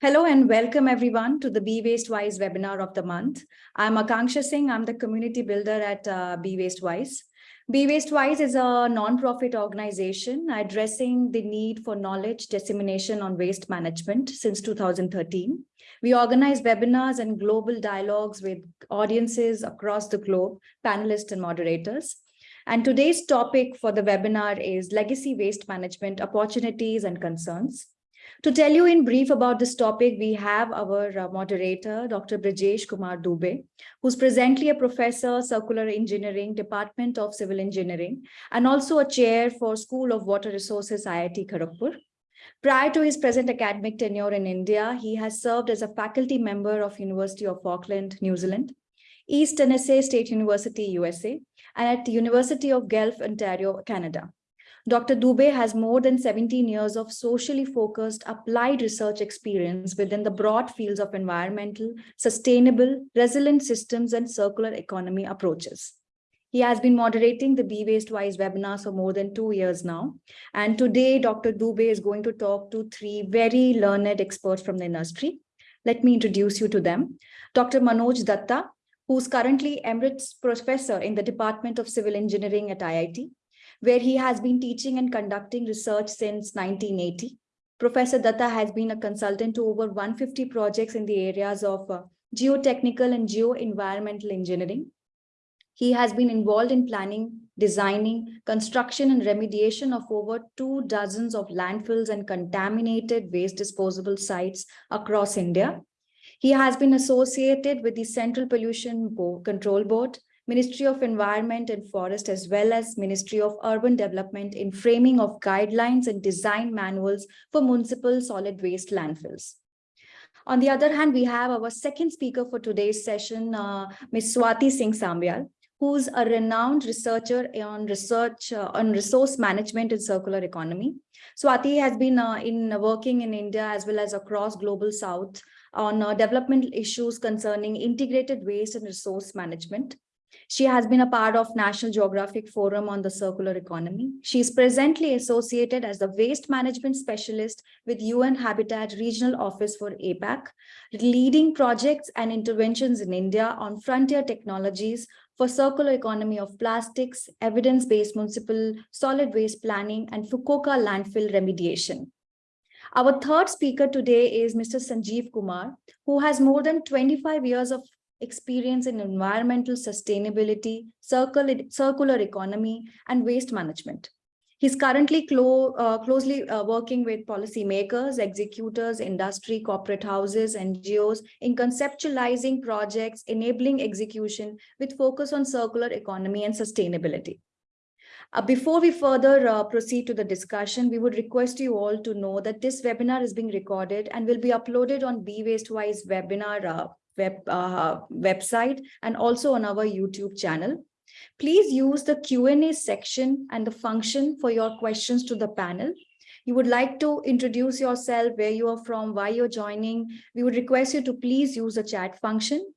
Hello and welcome everyone to the Be Waste Wise webinar of the month. I'm Akanksha Singh. I'm the community builder at uh, Be Waste Wise. Be Waste Wise is a non-profit organization addressing the need for knowledge dissemination on waste management since 2013. We organize webinars and global dialogues with audiences across the globe, panelists and moderators. And today's topic for the webinar is legacy waste management opportunities and concerns. To tell you in brief about this topic, we have our uh, moderator, Dr. Brijesh Kumar Dubey, who's presently a professor, circular engineering, Department of Civil Engineering, and also a chair for School of Water Resources, IIT Kharagpur. Prior to his present academic tenure in India, he has served as a faculty member of University of Auckland, New Zealand, East Tennessee State University, USA, and at the University of Guelph, Ontario, Canada. Dr. Dubey has more than 17 years of socially focused applied research experience within the broad fields of environmental, sustainable, resilient systems and circular economy approaches. He has been moderating the Be Waste Wise webinars for more than two years now. And today, Dr. Dubey is going to talk to three very learned experts from the industry. Let me introduce you to them. Dr. Manoj Datta, who's currently Emeritus Professor in the Department of Civil Engineering at IIT where he has been teaching and conducting research since 1980. Professor Datta has been a consultant to over 150 projects in the areas of uh, geotechnical and geo-environmental engineering. He has been involved in planning, designing, construction and remediation of over two dozens of landfills and contaminated waste disposable sites across India. He has been associated with the Central Pollution Control Board, Ministry of Environment and Forest, as well as Ministry of Urban Development in framing of guidelines and design manuals for municipal solid waste landfills. On the other hand, we have our second speaker for today's session, uh, Ms. Swati Singh Sambyal, who's a renowned researcher on research uh, on resource management and circular economy. Swati has been uh, in uh, working in India as well as across global south on uh, developmental issues concerning integrated waste and resource management. She has been a part of National Geographic Forum on the Circular Economy. She is presently associated as the Waste Management Specialist with UN Habitat Regional Office for APAC, leading projects and interventions in India on frontier technologies for circular economy of plastics, evidence-based municipal solid waste planning, and Fukuoka landfill remediation. Our third speaker today is Mr. Sanjeev Kumar, who has more than 25 years of experience in environmental sustainability, circular, circular economy, and waste management. He's currently clo uh, closely uh, working with policymakers, executors, industry, corporate houses, NGOs in conceptualizing projects, enabling execution with focus on circular economy and sustainability. Uh, before we further uh, proceed to the discussion, we would request you all to know that this webinar is being recorded and will be uploaded on Be Waste Wise webinar uh, web uh, website and also on our YouTube channel. Please use the Q&A section and the function for your questions to the panel. You would like to introduce yourself, where you are from, why you're joining. We would request you to please use the chat function.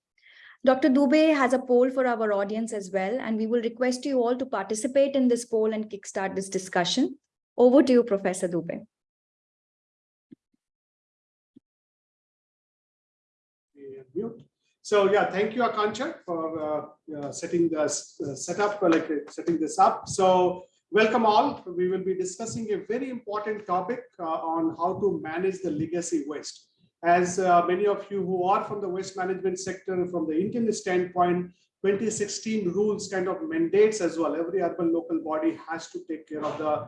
Dr. Dubey has a poll for our audience as well, and we will request you all to participate in this poll and kickstart this discussion. Over to you, Professor Dubey. So yeah, thank you, Akanksha, for uh, uh, setting the uh, setup, uh, like uh, setting this up. So welcome all. We will be discussing a very important topic uh, on how to manage the legacy waste. As many of you who are from the waste management sector, from the Indian standpoint, 2016 rules kind of mandates as well. Every urban local body has to take care of the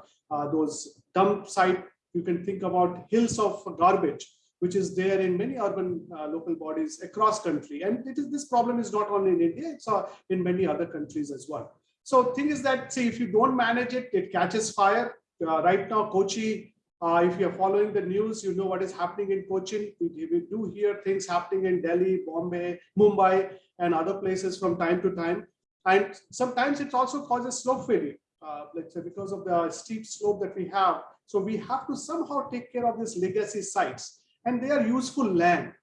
those dump site. You can think about hills of garbage which is there in many urban uh, local bodies across country. And it is this problem is not only in India, it's uh, in many other countries as well. So thing is that, see, if you don't manage it, it catches fire. Uh, right now, Kochi, uh, if you're following the news, you know what is happening in Kochi. We, we do hear things happening in Delhi, Bombay, Mumbai, and other places from time to time. And sometimes it also causes slope failure, uh, let's say because of the steep slope that we have. So we have to somehow take care of these legacy sites and they are useful land.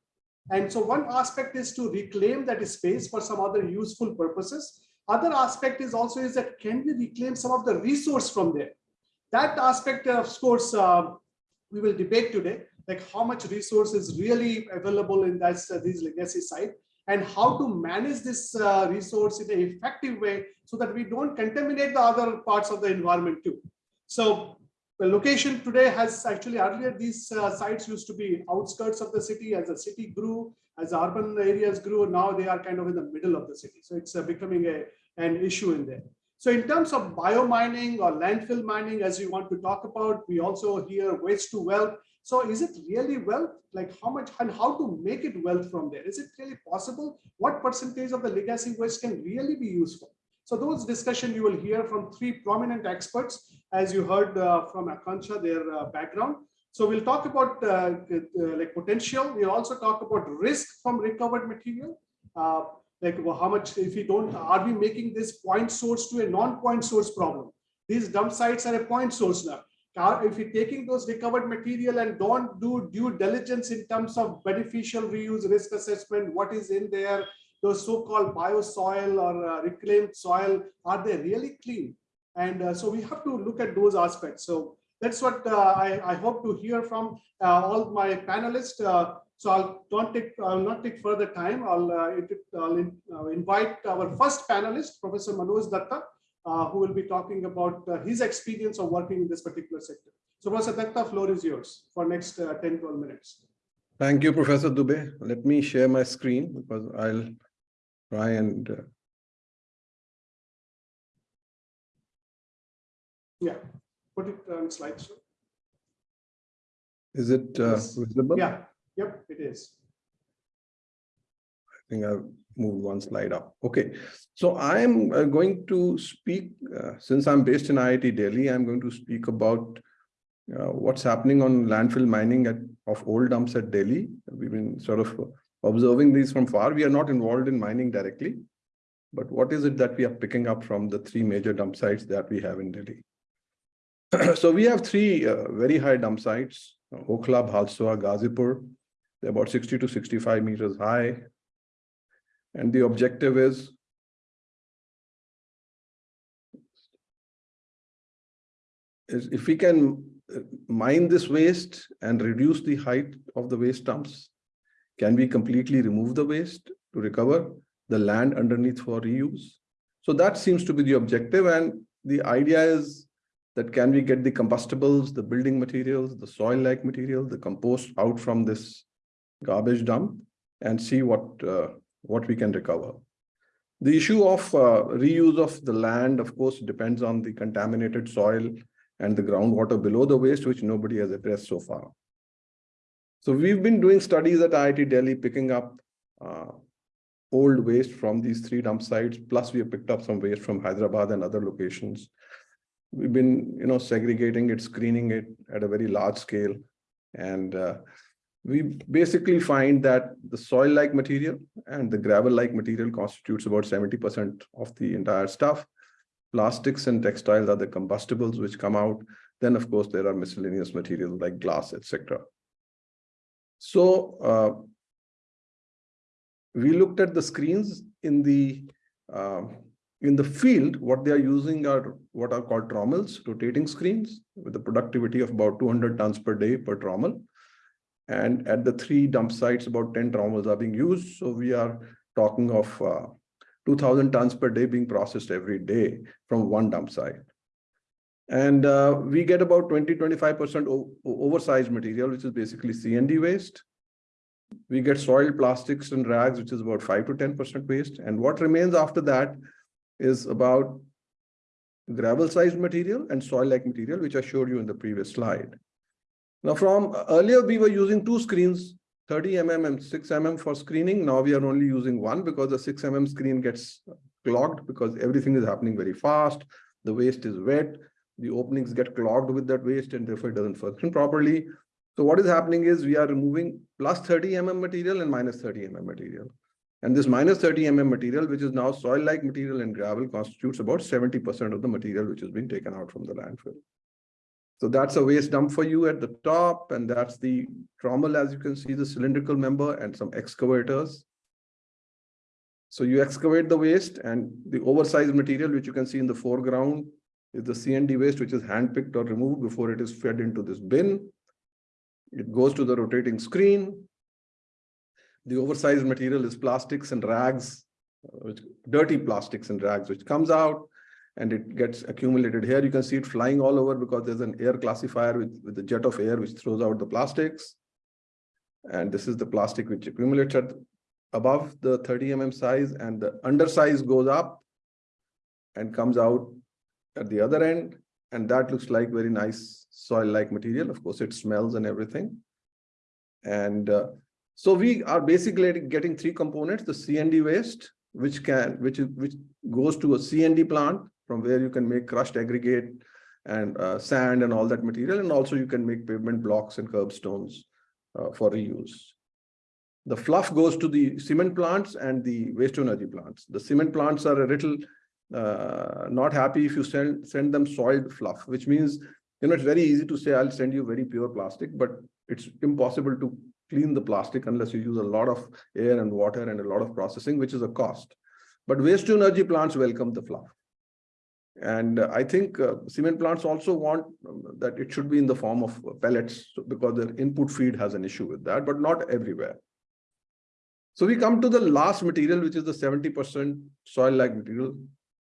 And so one aspect is to reclaim that space for some other useful purposes. Other aspect is also is that can we reclaim some of the resource from there? That aspect, of course, uh, we will debate today, like how much resource is really available in that, uh, these legacy site and how to manage this uh, resource in an effective way so that we don't contaminate the other parts of the environment too. So the location today has actually earlier these uh, sites used to be outskirts of the city as the city grew, as the urban areas grew, now they are kind of in the middle of the city. So it's uh, becoming a, an issue in there. So in terms of biomining or landfill mining, as we want to talk about, we also hear waste to wealth. So is it really wealth? Like how much and how to make it wealth from there? Is it really possible? What percentage of the legacy waste can really be useful? So those discussion you will hear from three prominent experts, as you heard uh, from Akanksha, their uh, background. So we'll talk about uh, like potential. We'll also talk about risk from recovered material. Uh, like how much if we don't, are we making this point source to a non-point source problem? These dump sites are a point source now. If you're taking those recovered material and don't do due diligence in terms of beneficial reuse risk assessment, what is in there, those so-called biosoil or uh, reclaimed soil, are they really clean? And uh, so we have to look at those aspects. So that's what uh, I, I hope to hear from uh, all my panelists. Uh, so I'll don't take I'll not take further time. I'll, I'll in, invite our first panelist, Professor Manoj Datta, who will be talking about his experience of working in this particular sector. So Professor Datta, floor is yours for next uh, 10, 12 minutes. Thank you, Professor Dubey. Let me share my screen because I'll try and uh, Yeah, put it on slideshow. is it uh, Yes. visible? Yeah, yep, it is. I think I've moved one slide up. Okay, so I'm uh, going to speak, uh, since I'm based in IIT Delhi, I'm going to speak about uh, what's happening on landfill mining at, of old dumps at Delhi. We've been sort of observing these from far. We are not involved in mining directly. But what is it that we are picking up from the three major dump sites that we have in Delhi? So we have three uh, very high dump sites, Okhla, Bhalswa, Ghazipur. They're about 60 to 65 meters high. And the objective is is if we can uh, mine this waste and reduce the height of the waste dumps, can we completely remove the waste to recover the land underneath for reuse? So that seems to be the objective. And the idea is that can we get the combustibles, the building materials, the soil-like material, the compost out from this garbage dump and see what uh, what we can recover. The issue of uh, reuse of the land, of course, depends on the contaminated soil and the groundwater below the waste, which nobody has addressed so far. So we've been doing studies at IIT Delhi, picking up uh, old waste from these three dump sites, plus we have picked up some waste from Hyderabad and other locations. We've been, you know, segregating it, screening it at a very large scale. And uh, we basically find that the soil-like material and the gravel-like material constitutes about 70% of the entire stuff. Plastics and textiles are the combustibles which come out. Then, of course, there are miscellaneous materials like glass, etc. So uh, we looked at the screens in the uh, in the field. What they are using are what are called trommels, rotating screens, with a productivity of about 200 tons per day per trommel. And at the three dump sites, about 10 trommels are being used. So we are talking of uh, 2000 tons per day being processed every day from one dump site. And uh, we get about 20, 25% oversized material, which is basically C&D waste. We get soil plastics and rags, which is about 5 to 10% waste. And what remains after that is about gravel sized material and soil like material, which I showed you in the previous slide. Now from earlier, we were using two screens, 30 mm and 6 mm for screening. Now we are only using one because the 6 mm screen gets clogged because everything is happening very fast. The waste is wet. The openings get clogged with that waste and therefore it doesn't function properly. So what is happening is we are removing plus 30 mm material and minus 30 mm material. And this minus 30 mm material, which is now soil-like material and gravel, constitutes about 70% of the material which has been taken out from the landfill. So that's a waste dump for you at the top, and that's the trommel, as you can see, the cylindrical member and some excavators. So you excavate the waste and the oversized material, which you can see in the foreground, is the C&D waste, which is handpicked or removed before it is fed into this bin. It goes to the rotating screen. The oversized material is plastics and rags, uh, which dirty plastics and rags, which comes out and it gets accumulated here. You can see it flying all over because there's an air classifier with, with a jet of air which throws out the plastics. And this is the plastic which accumulates at above the 30 mm size and the undersize goes up and comes out at the other end. And that looks like very nice soil-like material. Of course, it smells and everything. And uh, so we are basically getting three components, the C&D waste, which can, which which goes to a C&D plant from where you can make crushed aggregate and uh, sand and all that material. And also you can make pavement blocks and curbstones uh, for reuse. The fluff goes to the cement plants and the waste energy plants. The cement plants are a little uh, not happy if you send, send them soiled fluff, which means, you know, it's very easy to say, I'll send you very pure plastic, but it's impossible to clean the plastic unless you use a lot of air and water and a lot of processing, which is a cost. But waste to energy plants welcome the fluff. And uh, I think uh, cement plants also want um, that it should be in the form of pellets because their input feed has an issue with that, but not everywhere. So we come to the last material, which is the seventy percent soil-like material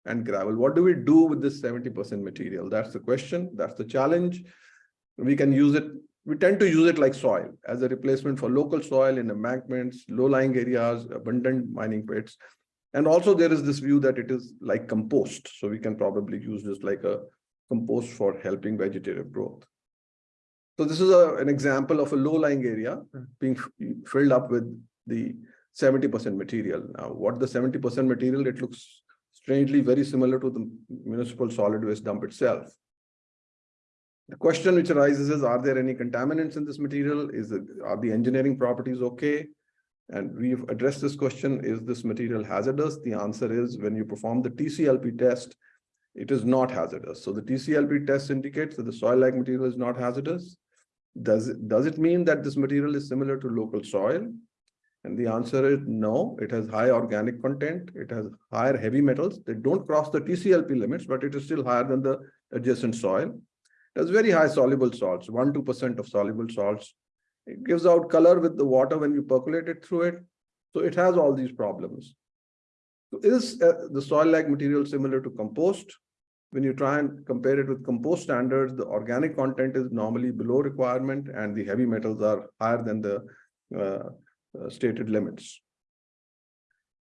and gravel. What do we do with this seventy percent material? That's the question. That's the challenge. We can use it, we tend to use it like soil as a replacement for local soil in embankments, low-lying areas, abundant mining pits. And also there is this view that it is like compost. So we can probably use this like a compost for helping vegetative growth. So this is a, an example of a low-lying area hmm. being filled up with the seventy percent material. Now, what the seventy percent material, it looks strangely very similar to the municipal solid waste dump itself. The question which arises is, are there any contaminants in this material? Is it, are the engineering properties okay? And we've addressed this question, is this material hazardous? The answer is, when you perform the TCLP test, it is not hazardous. So the TCLP test indicates that the soil-like material is not hazardous. Does it, does it mean that this material is similar to local soil? And the answer is no, it has high organic content, it has higher heavy metals. They don't cross the TCLP limits, but it is still higher than the adjacent soil. It has very high soluble salts, one, two percent of soluble salts. It gives out color with the water when you percolate it through it. So it has all these problems. So is uh, the soil-like material similar to compost? When you try and compare it with compost standards, the organic content is normally below requirement and the heavy metals are higher than the uh, uh, stated limits.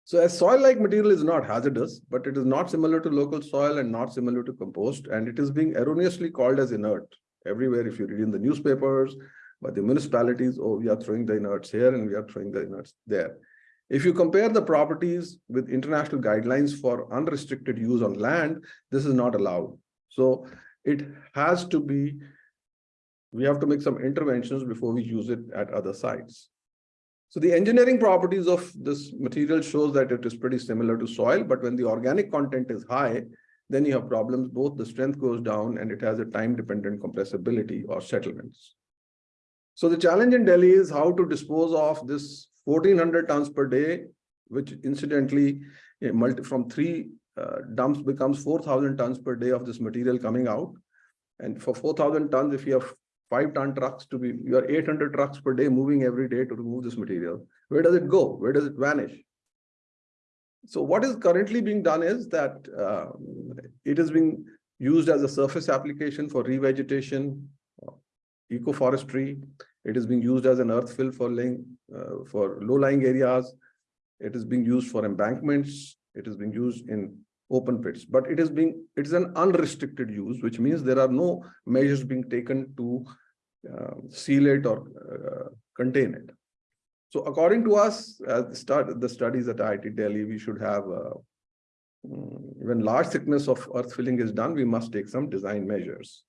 So a soil-like material is not hazardous, but it is not similar to local soil and not similar to compost, and it is being erroneously called as inert. Everywhere, if you read in the newspapers, by the municipalities, oh, we are throwing the inerts here and we are throwing the inerts there. If you compare the properties with international guidelines for unrestricted use on land, this is not allowed. So it has to be, we have to make some interventions before we use it at other sites. So the engineering properties of this material shows that it is pretty similar to soil, but when the organic content is high, then you have problems, both the strength goes down and it has a time-dependent compressibility or settlements. So the challenge in Delhi is how to dispose of this fourteen hundred tons per day, which incidentally, from three uh, dumps becomes four thousand tons per day of this material coming out. And for four thousand tons, if you have five ton trucks to be, you are eight hundred trucks per day moving every day to remove this material. Where does it go? Where does it vanish? So what is currently being done is that uh, it is being used as a surface application for revegetation, uh, ecoforestry. It is being used as an earth fill for laying, uh, for low-lying areas. It is being used for embankments. It is being used in open pits, but it is being, it is an unrestricted use, which means there are no measures being taken to uh, seal it or uh, contain it. So according to us, uh, start the studies at IIT Delhi, we should have uh, mm, when large thickness of earth filling is done, we must take some design measures.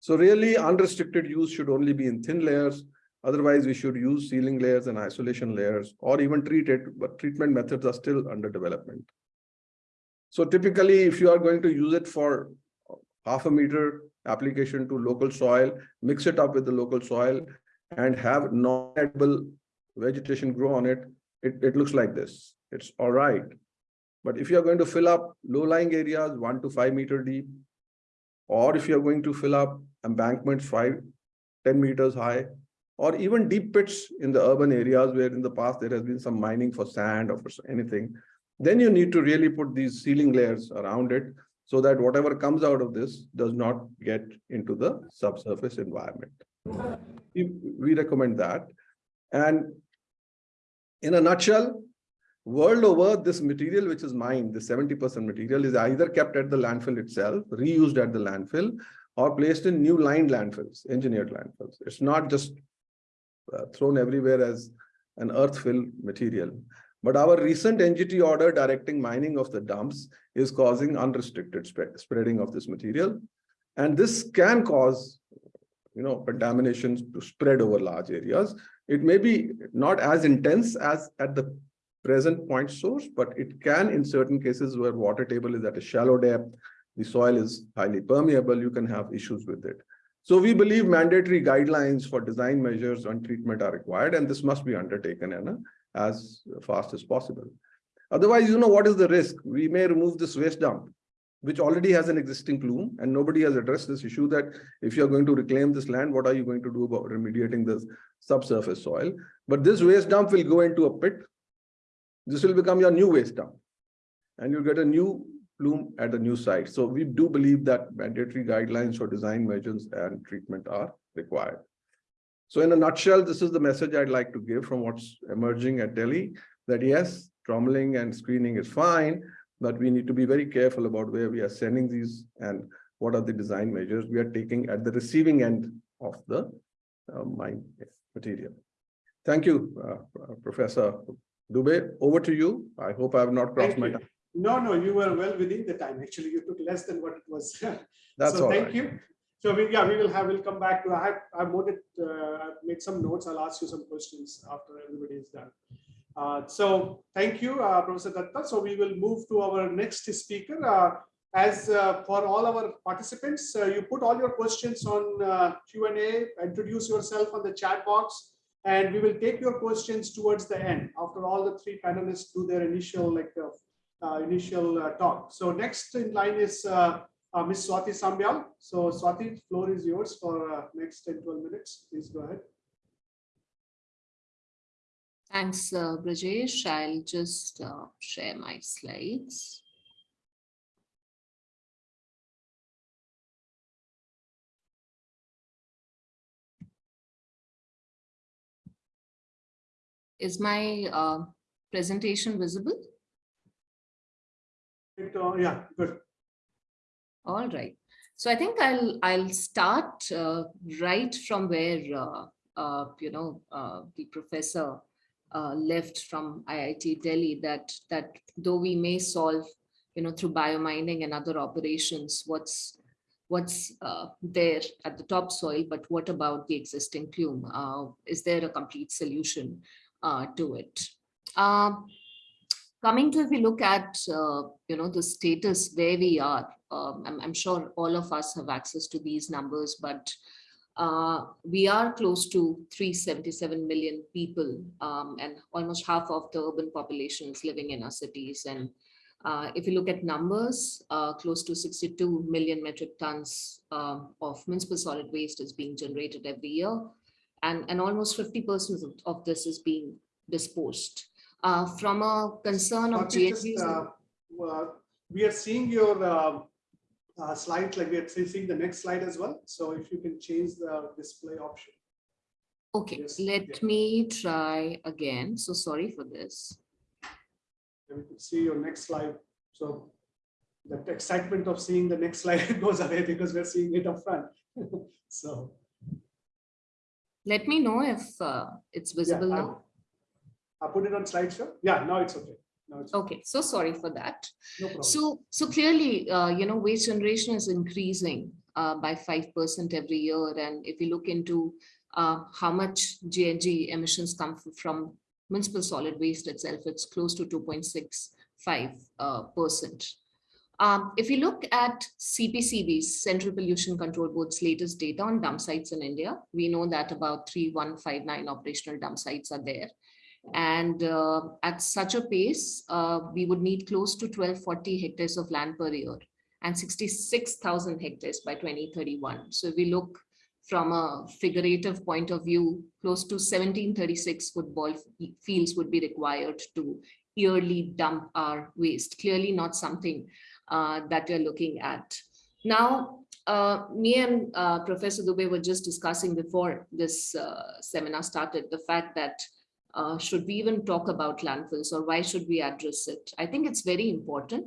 So really unrestricted use should only be in thin layers. Otherwise, we should use sealing layers and isolation layers or even treat it, but treatment methods are still under development. So typically, if you are going to use it for half a meter application to local soil, mix it up with the local soil and have non-edible vegetation grow on it, it, it looks like this. It's all right. But if you're going to fill up low-lying areas, one to five meter deep, or if you're going to fill up embankments five, 10 meters high, or even deep pits in the urban areas where in the past there has been some mining for sand or for anything, then you need to really put these sealing layers around it so that whatever comes out of this does not get into the subsurface environment. We, recommend that. And in a nutshell, world over, this material which is mined, the 70% material is either kept at the landfill itself, reused at the landfill, or placed in new lined landfills, engineered landfills. It's not just uh, thrown everywhere as an earth fill material. But our recent NGT order directing mining of the dumps is causing unrestricted spread, spreading of this material. And this can cause, you know, contaminations to spread over large areas. It may be not as intense as at the present point source, but it can in certain cases where water table is at a shallow depth, the soil is highly permeable, you can have issues with it. So we believe mandatory guidelines for design measures on treatment are required, and this must be undertaken in a, as fast as possible. Otherwise, you know, what is the risk? We may remove this waste dump, which already has an existing plume, and nobody has addressed this issue that if you're going to reclaim this land, what are you going to do about remediating this subsurface soil? But this waste dump will go into a pit. This will become your new waste dump. And you'll get a new plume at a new site. So we do believe that mandatory guidelines for design measures and treatment are required. So in a nutshell, this is the message I'd like to give from what's emerging at Delhi, that yes, trommeling and screening is fine, but we need to be very careful about where we are sending these and what are the design measures we are taking at the receiving end of the uh, mine material. Thank you, uh, Professor Dubey. Over to you. I hope I have not crossed Thank my time. No, no, you were well within the time. Actually, you took less than what it was. That's So all thank right. you. So we, yeah, we will have, we'll come back to, I have, I've noted, uh, I've made some notes. I'll ask you some questions after everybody is done. Uh, so thank you, uh, Professor Datta. So we will move to our next speaker. Uh, as uh, for all our participants, uh, you put all your questions on Q&A, introduce yourself on the chat box, and we will take your questions towards the end after all the three panelists do their initial like initial talk. So next in line is uh, uh, Ms. Swati Sambyal. So Swati, floor is yours for uh, next 10, 12 minutes. Please go ahead. Thanks, uh, Brajesh. I'll just uh, share my slides. Is my uh, presentation visible? It, uh, yeah, good. All right. So I think I'll I'll start uh, right from where uh, uh, you know uh, the professor uh, left from IIT Delhi. That that though we may solve you know through biomining and other operations, what's what's uh, there at the topsoil, but what about the existing plume? Uh, is there a complete solution uh, to it? Coming to if we look at uh, you know the status where we are um, I'm, I'm sure all of us have access to these numbers but uh, we are close to 377 million people um, and almost half of the urban population is living in our cities. And uh, if you look at numbers uh, close to 62 million metric tons um, of municipal solid waste is being generated every year. And and almost 50 percent of, of this is being disposed uh, from a concern of just, uh, We are seeing your uh, uh, slides, like we are seeing the next slide as well. So if you can change the display option. Okay, yes, let yeah. me try again. So sorry for this. And we can see your next slide. So that excitement of seeing the next slide goes away because we're seeing it up front. So. Let me know if uh, it's visible yeah, now. I put it on slideshow. Yeah, now it's okay. It's Okay, so sorry for that. no. So, so clearly, uh, you know, waste generation is increasing uh, by 5% every year. And if you look into uh, how much GHG emissions come from municipal solid waste itself, it's close to 2.65 uh, percent. Um, if you look at CPCB's Central Pollution Control Board's latest data on dump sites in India, we know that about 3159 operational dump sites are there. And uh, at such a pace, uh, we would need close to 1240 hectares of land per year and 66,000 hectares by 2031. So if we look from a figurative point of view, close to 1736 football fields would be required to yearly dump our waste. Clearly not something uh, that we're looking at. Now, uh, me and uh, Professor Dubey were just discussing before this uh, seminar started, the fact that uh, should we even talk about landfills or why should we address it? I think it's very important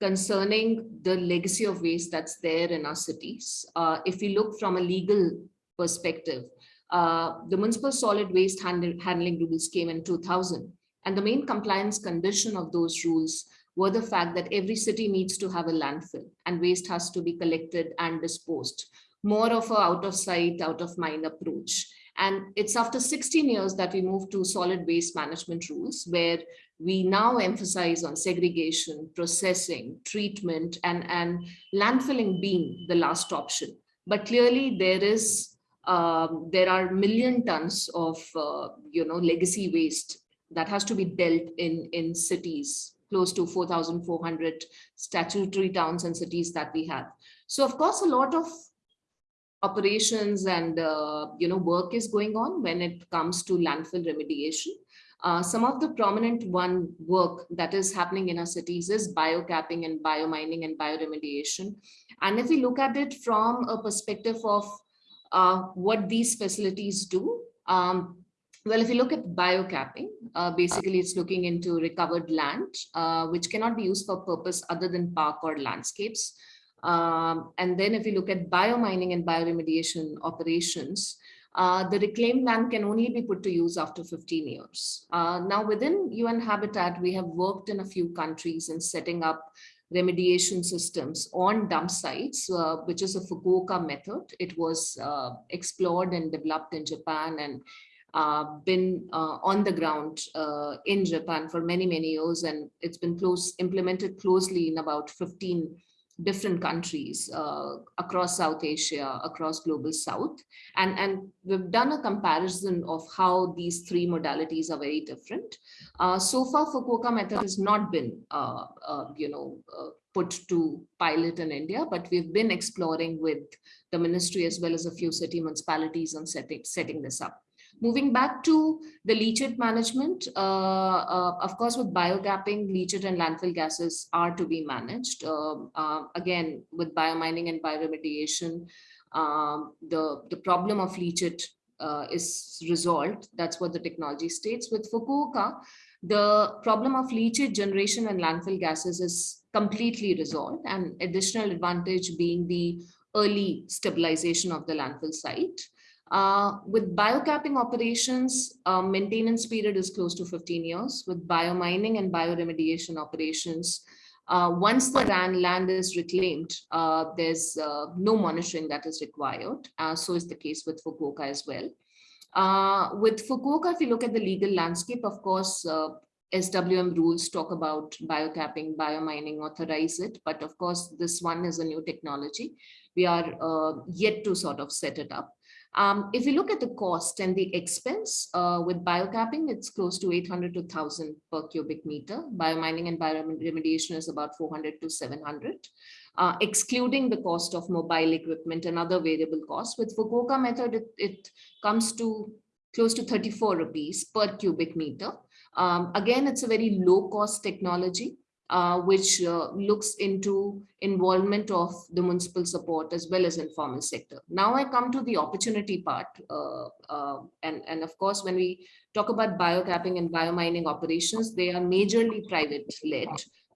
concerning the legacy of waste that's there in our cities. Uh, if we look from a legal perspective, uh, the municipal solid waste handling rules came in 2000. And the main compliance condition of those rules were the fact that every city needs to have a landfill and waste has to be collected and disposed. More of a out of sight, out of mind approach. And it's after 16 years that we moved to solid waste management rules where we now emphasize on segregation, processing, treatment, and, and landfilling being the last option. But clearly there is, um, there are million tons of, uh, you know, legacy waste that has to be dealt in, in cities, close to 4,400 statutory towns and cities that we have. So of course, a lot of operations and, uh, you know, work is going on when it comes to landfill remediation. Uh, some of the prominent one work that is happening in our cities is biocapping and biomining and bioremediation. And if we look at it from a perspective of uh, what these facilities do, um, well, if you look at biocapping, uh, basically it's looking into recovered land, uh, which cannot be used for purpose other than park or landscapes. Um, and then if you look at biomining and bioremediation operations, uh, the reclaimed land can only be put to use after 15 years. Uh, now within UN Habitat, we have worked in a few countries in setting up remediation systems on dump sites, uh, which is a Fukuoka method. It was uh, explored and developed in Japan and uh, been uh, on the ground in Japan for many, many years, and it's been close implemented closely in about 15 different countries uh, across South Asia, across global South. And, and we've done a comparison of how these three modalities are very different. Uh, so far, Fukuoka method has not been, uh, uh, you know, uh, put to pilot in India, but we've been exploring with the ministry as well as a few city municipalities on setting, setting this up. Moving back to the leachate management, uh, uh, of course, with biocapping, leachate and landfill gases are to be managed. Um, uh, again, with biomining and bioremediation, um, the, the problem of leachate uh, is resolved. That's what the technology states. With Fukuoka, the problem of leachate generation and landfill gases is completely resolved and additional advantage being the early stabilization of the landfill site. Uh, with biocapping operations, uh, maintenance period is close to 15 years. With biomining and bioremediation operations, uh, once the land is reclaimed, uh, there's uh, no monitoring that is required. So is the case with Fukuoka as well. with Fukuoka, if you look at the legal landscape, of course, SWM rules talk about biocapping, biomining, authorize it. But of course, this one is a new technology. We are yet to sort of set it up. Um, if you look at the cost and the expense uh, with biocapping, it's close to 800 to 1000 per cubic meter. Biomining and bioremediation is about 400 to 700, uh, excluding the cost of mobile equipment and other variable costs. With Fukuoka method, it, it comes to close to 34 rupees per cubic meter. Um, again, it's a very low cost technology uh, which uh, looks into involvement of the municipal support as well as informal sector. Now I come to the opportunity part. Uh, uh, and, and of course, when we talk about biocapping and biomining operations, they are majorly private led.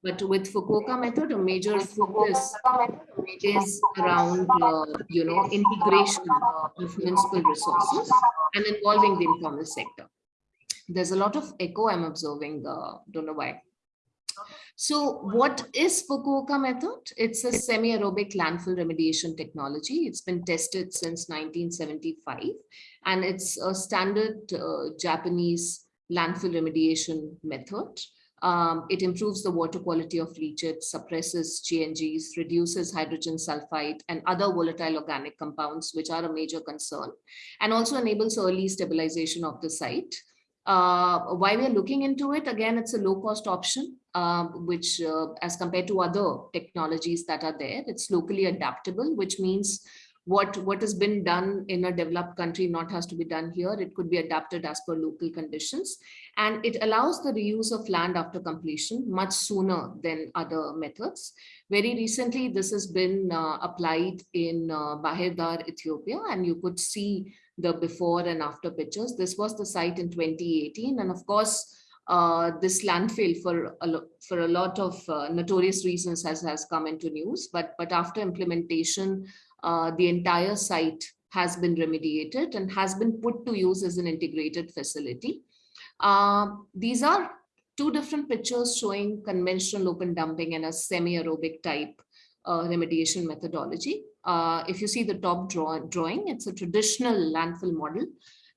But with Fukuoka method, a major focus is around, uh, you know, integration of municipal resources and involving the informal sector. There's a lot of echo I'm observing, don't know why. So what is Fukuoka method? It's a semi-aerobic landfill remediation technology. It's been tested since 1975 and it's a standard uh, Japanese landfill remediation method. Um, it improves the water quality of leachate, suppresses GHGs, reduces hydrogen sulfide and other volatile organic compounds, which are a major concern, and also enables early stabilization of the site. Uh, why we're looking into it, again, it's a low cost option, uh, which uh, as compared to other technologies that are there, it's locally adaptable, which means what, what has been done in a developed country not has to be done here. It could be adapted as per local conditions. And it allows the reuse of land after completion much sooner than other methods. Very recently, this has been uh, applied in uh, Bahir Ethiopia, and you could see the before and after pictures. This was the site in 2018. And of course, uh, this landfill for a, for a lot of uh, notorious reasons has, has come into news. But, but after implementation, uh, the entire site has been remediated and has been put to use as an integrated facility. Uh, these are two different pictures showing conventional open dumping and a semi-aerobic type uh, remediation methodology. Uh, if you see the top draw drawing, it's a traditional landfill model.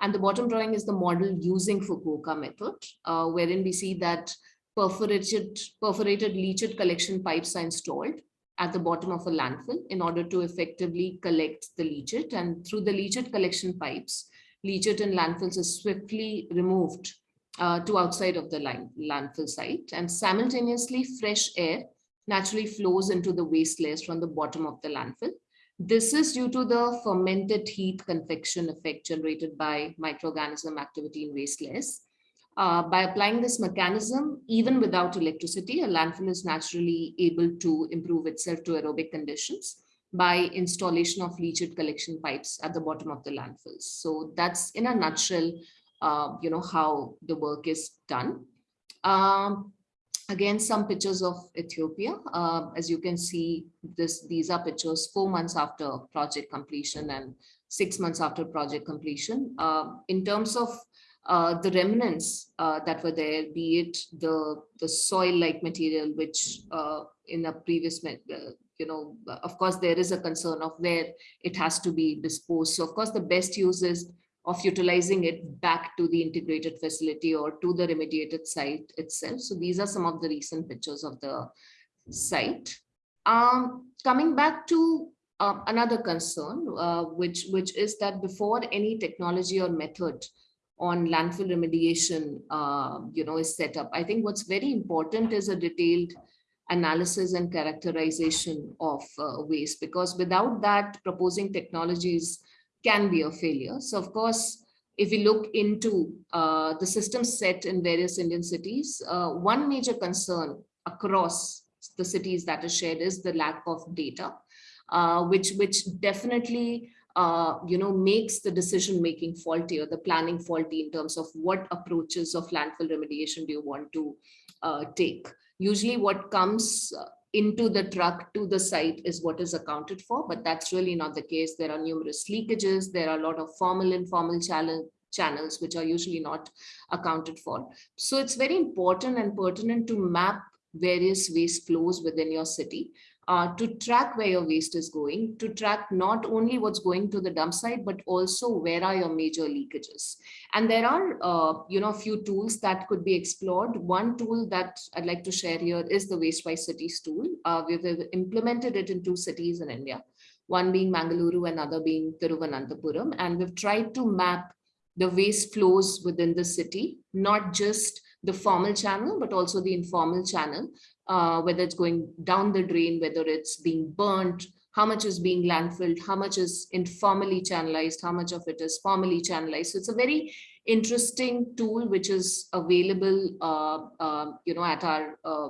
And the bottom drawing is the model using Fukuoka method, uh, wherein we see that perforated, perforated leachate collection pipes are installed at the bottom of a landfill in order to effectively collect the leachate. And through the leachate collection pipes, leachate in landfills is swiftly removed uh, to outside of the land, landfill site. And simultaneously, fresh air naturally flows into the waste layers from the bottom of the landfill. This is due to the fermented heat convection effect generated by microorganism activity in waste layers. Uh, by applying this mechanism, even without electricity, a landfill is naturally able to improve itself to aerobic conditions by installation of leachate collection pipes at the bottom of the landfills. So that's in a nutshell, uh, you know, how the work is done. Um, again, some pictures of Ethiopia. Uh, as you can see, this these are pictures four months after project completion and six months after project completion. Uh, in terms of uh, the remnants uh, that were there, be it the, the soil-like material, which uh, in a previous, uh, you know, of course, there is a concern of where it has to be disposed. So of course, the best use is of utilizing it back to the integrated facility or to the remediated site itself. So these are some of the recent pictures of the site. Um, coming back to uh, another concern, uh, which, which is that before any technology or method on landfill remediation, uh, you know, is set up. I think what's very important is a detailed analysis and characterization of uh, waste, because without that, proposing technologies can be a failure. So of course, if we look into uh, the system set in various Indian cities, uh, one major concern across the cities that is shared is the lack of data, uh, which, which definitely uh, you know, makes the decision making faulty or the planning faulty in terms of what approaches of landfill remediation do you want to uh, take. Usually what comes uh, into the truck to the site is what is accounted for, but that's really not the case. There are numerous leakages. There are a lot of formal, informal challenge, channels, which are usually not accounted for. So it's very important and pertinent to map various waste flows within your city uh, to track where your waste is going, to track not only what's going to the dump site, but also where are your major leakages. And there are, uh, you know, a few tools that could be explored. One tool that I'd like to share here is the Waste Wastewise Cities tool. Uh, we've implemented it in two cities in India, one being Mangaluru, another being Thiruvananthapuram. And we've tried to map the waste flows within the city, not just the formal channel, but also the informal channel, uh, whether it's going down the drain, whether it's being burnt, how much is being landfilled, how much is informally channelized, how much of it is formally channelized. So it's a very interesting tool which is available, uh, uh, you know, at our uh,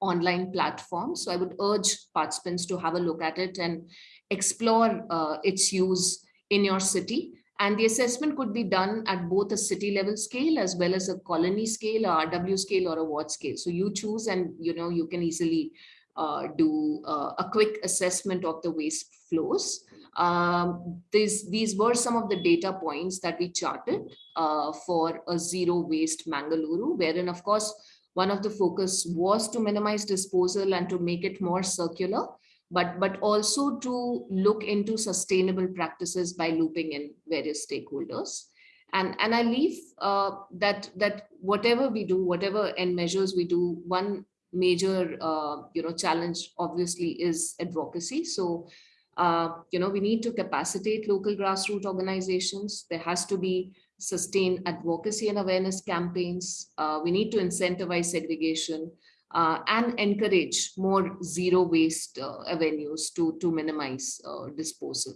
online platform. So I would urge participants to have a look at it and explore uh, its use in your city. And the assessment could be done at both a city level scale as well as a colony scale, or RW scale or a ward scale. So you choose and you know you can easily uh, do uh, a quick assessment of the waste flows. Um, these, these were some of the data points that we charted uh, for a zero waste Mangaluru, wherein of course, one of the focus was to minimize disposal and to make it more circular but, but also to look into sustainable practices by looping in various stakeholders. And, and I leave uh, that, that whatever we do, whatever end measures we do, one major uh, you know, challenge obviously is advocacy. So, uh, you know, we need to capacitate local grassroots organizations. There has to be sustained advocacy and awareness campaigns. Uh, we need to incentivize segregation. Uh, and encourage more zero waste uh, avenues to, to minimize uh, disposal.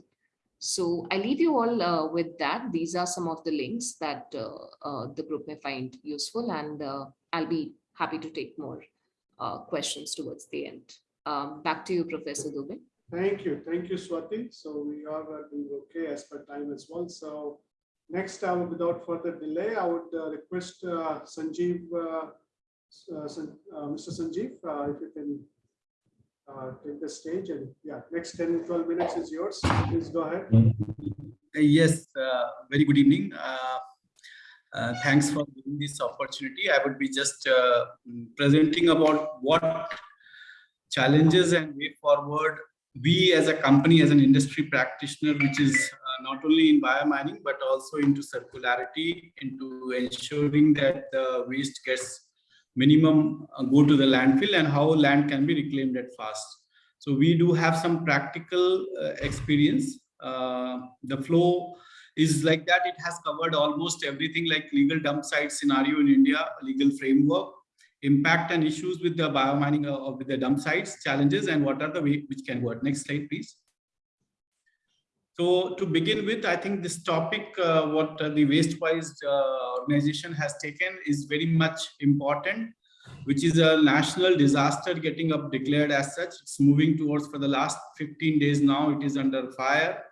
So I leave you all uh, with that. These are some of the links that uh, uh, the group may find useful and I'll be happy to take more questions towards the end. Um, back to you, Professor Dubey. Thank you. Thank you, Swati. So we are doing okay as per time as well. So next, without further delay, I would request Sanjeev, uh, uh, Mr. Sanjeev, uh, if you can uh, take the stage and yeah, next 10, 12 minutes is yours. Please go ahead. Yes, uh, very good evening. Uh, Thanks for giving this opportunity. I would be just presenting about what challenges and way forward we as a company, as an industry practitioner, which is not only in biomining, but also into circularity, into ensuring that the waste gets minimum uh, go to the landfill and how land can be reclaimed at fast. So we do have some practical uh, experience. Uh, the flow is like that. It has covered almost everything like legal dump site scenario in India, legal framework, impact and issues with the biomining uh, with the dump sites, challenges, and what are the way which can work. Next slide, please. So to begin with, I think this topic, uh, what uh, the Waste Wise uh, organization has taken is very much important, which is a national disaster getting up declared as such. It's moving towards for the last 15 days now, it is under fire.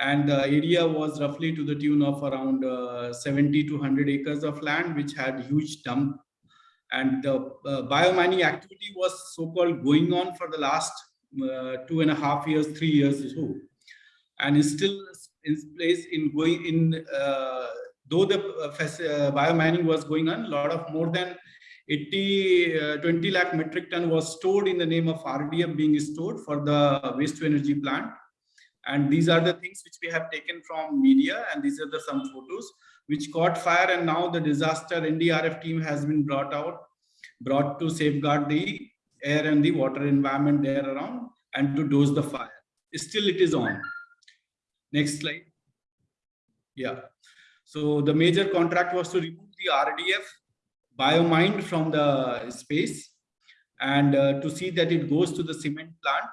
And the area was roughly to the tune of around uh, 70 to 100 acres of land, which had huge dump. And the uh, biomining activity was so-called going on for the last uh, two and a half years, three years or so and is still in place in going in uh, though the uh, uh, biomining was going on a lot of more than 80 uh, 20 lakh metric ton was stored in the name of rdf being stored for the waste to energy plant. And these are the things which we have taken from media and these are the some photos which caught fire and now the disaster ndrf team has been brought out brought to safeguard the air and the water environment there around and to dose the fire. Still it is on Next slide. Yeah. So the major contract was to remove the RDF biomined from the space and uh, to see that it goes to the cement plant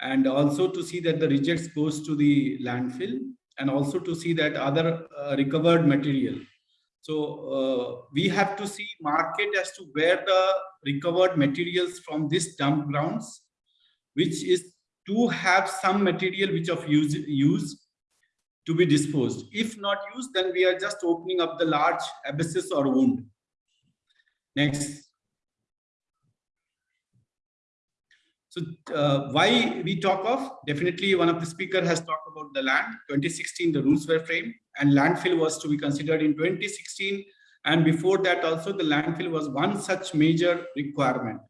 and also to see that the rejects goes to the landfill and also to see that other uh, recovered material. So uh, we have to see market as to where the recovered materials from this dump grounds, which is to have some material which of use, use to be disposed. If not used, then we are just opening up the large abscess or wound. Next. So uh, why we talk of, definitely one of the speaker has talked about the land. 2016, the rules were framed and landfill was to be considered in 2016. And before that also the landfill was one such major requirement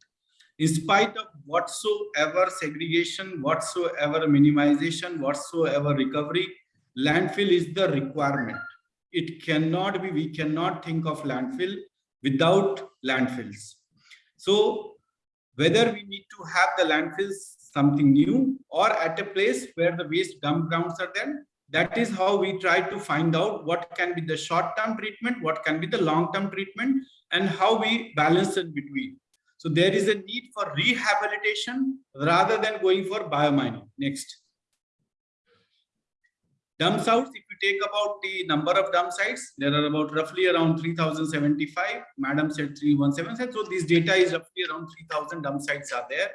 in spite of whatsoever segregation, whatsoever minimization, whatsoever recovery, landfill is the requirement. It cannot be, we cannot think of landfill without landfills. So whether we need to have the landfills something new or at a place where the waste dump grounds are there, that is how we try to find out what can be the short-term treatment, what can be the long-term treatment, and how we balance it between. So there is a need for rehabilitation rather than going for biomining. Next. Dump sites, if you take about the number of dump sites, there are about roughly around 3075. Madam said 3177. So this data is roughly around 3000 dump sites are there.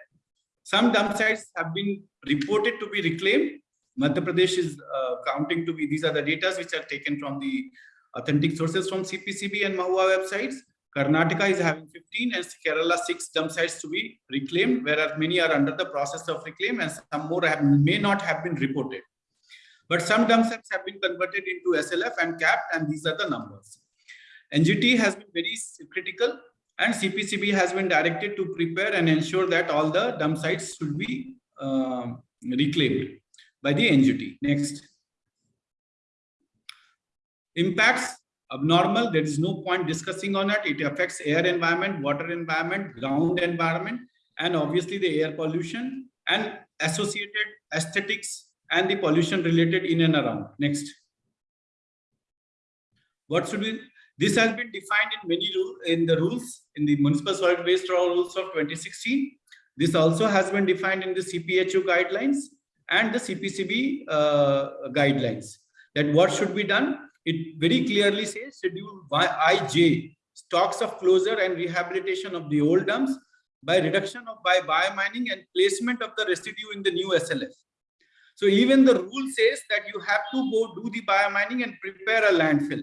Some dump sites have been reported to be reclaimed. Madhya Pradesh is uh, counting to be, these are the data which are taken from the authentic sources from CPCB and MoHUA websites. Karnataka is having 15 and Kerala 6 dump sites to be reclaimed, whereas many are under the process of reclaim and some more have, may not have been reported. But some dump sites have been converted into SLF and capped and these are the numbers. NGT has been very critical and CPCB has been directed to prepare and ensure that all the dump sites should be um, reclaimed by the NGT. Next. Impacts abnormal. There is no point discussing on it. It affects air environment, water environment, ground environment, and obviously the air pollution and associated aesthetics and the pollution related in and around. Next. What should we, This has been defined in many rule in the rules in the municipal solid waste rules of 2016. This also has been defined in the CPHEEO guidelines and the CPCB uh, guidelines that what should be done. It very clearly says schedule IJ stocks of closure and rehabilitation of the old dumps by reduction of by biomining and placement of the residue in the new SLF. So even the rule says that you have to go do the biomining and prepare a landfill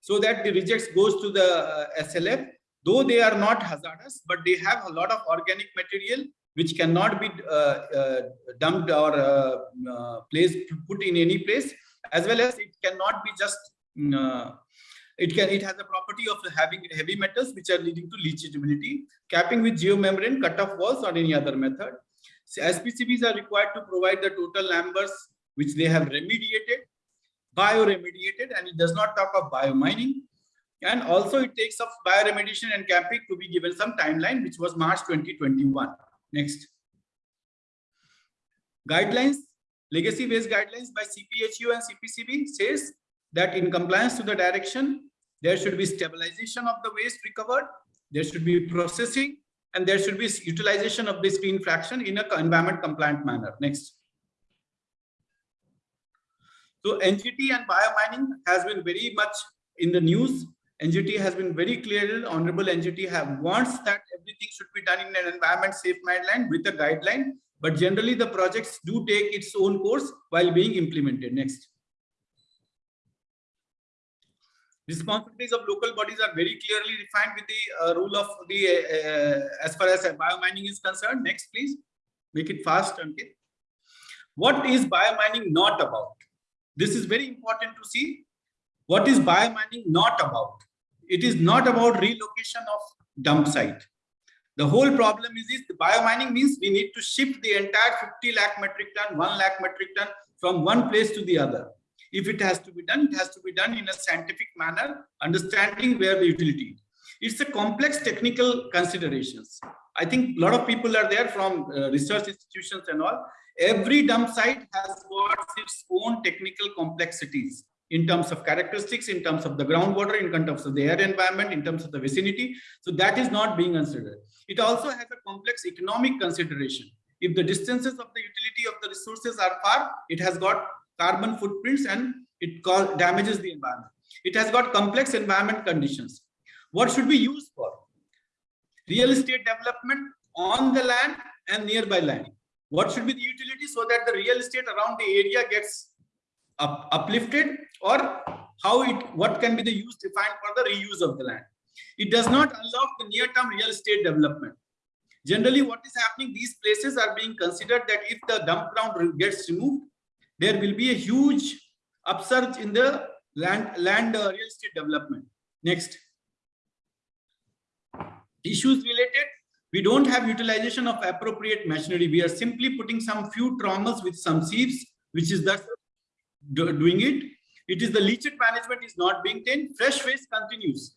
so that the rejects goes to the uh, SLF, though they are not hazardous, but they have a lot of organic material which cannot be uh, uh, dumped or uh, uh, placed put in any place, as well as it cannot be just Mm, uh, it can it has the property of having heavy metals which are leading to leachability, capping with geomembrane, cut-off walls or any other method. So SPCBs are required to provide the total numbers which they have remediated, bioremediated, and it does not talk of biomining. And also it takes up bioremediation and capping to be given some timeline, which was March 2021. Next. Guidelines, legacy based guidelines by CPHEEO and CPCB says that in compliance to the direction, there should be stabilization of the waste recovered, there should be processing, and there should be utilization of this screen fraction in a environment compliant manner. Next. So NGT and biomining has been very much in the news. NGT has been very clear, Honorable NGT have wants that everything should be done in an environment safe guideline with a guideline, but generally the projects do take its own course while being implemented. Next. Responsibilities of local bodies are very clearly defined with the uh, rule of the uh, as far as biomining is concerned. Next please. Make it fast okay what is biomining not about? This is very important to see. What is biomining not about? It is not about relocation of dump site. The whole problem is this the biomining means we need to shift the entire 50 lakh metric ton 1 lakh metric ton from one place to the other if it has to be done, it has to be done in a scientific manner, understanding where the utility. It's a complex technical considerations. I think a lot of people are there from uh, research institutions and all. Every dump site has got its own technical complexities in terms of characteristics, in terms of the groundwater, in terms of the air environment, in terms of the vicinity. So that is not being considered. It also has a complex economic consideration. If the distances of the utility of the resources are far, it has got carbon footprints and it damages the environment. It has got complex environment conditions. What should be used for? Real estate development on the land and nearby land. What should be the utility so that the real estate around the area gets up, uplifted or how it what can be the use defined for the reuse of the land. It does not unlock the near-term real estate development. Generally, what is happening, these places are being considered that if the dump ground gets removed, there will be a huge upsurge in the land, land uh, real estate development. Next. Issues related, we don't have utilization of appropriate machinery. We are simply putting some few trommels with some sieves, which is thus doing it. It is the leachate management is not being done. Fresh waste continues.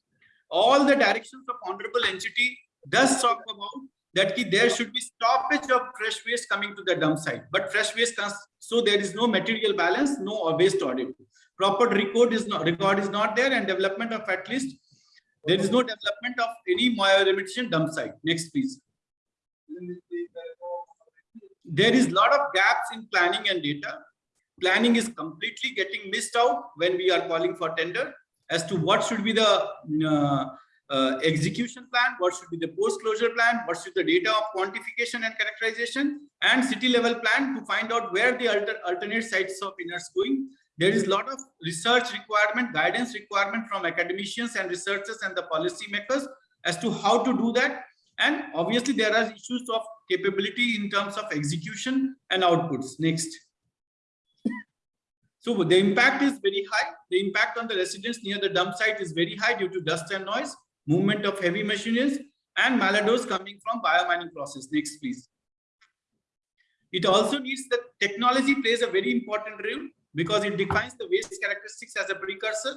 All the directions of honorable NGT does talk about that there should be stoppage of fresh waste coming to the dump site. But fresh waste comes, so there is no material balance, no waste audit. Proper record is not record is not there, and development of at least there is no development of any remediation dump site. Next, please. There is a lot of gaps in planning and data. Planning is completely getting missed out when we are calling for tender as to what should be the uh, uh, execution plan, what should be the post-closure plan, what should the data of quantification and characterization, and city level plan to find out where the alter, alternate sites of inners going. There is a lot of research requirement, guidance requirement from academicians and researchers and the policy makers as to how to do that. And obviously there are issues of capability in terms of execution and outputs. Next. So the impact is very high. The impact on the residents near the dump site is very high due to dust and noise movement of heavy machines, and malodors coming from biomining process. Next, please. It also needs that technology plays a very important role because it defines the waste characteristics as a precursor.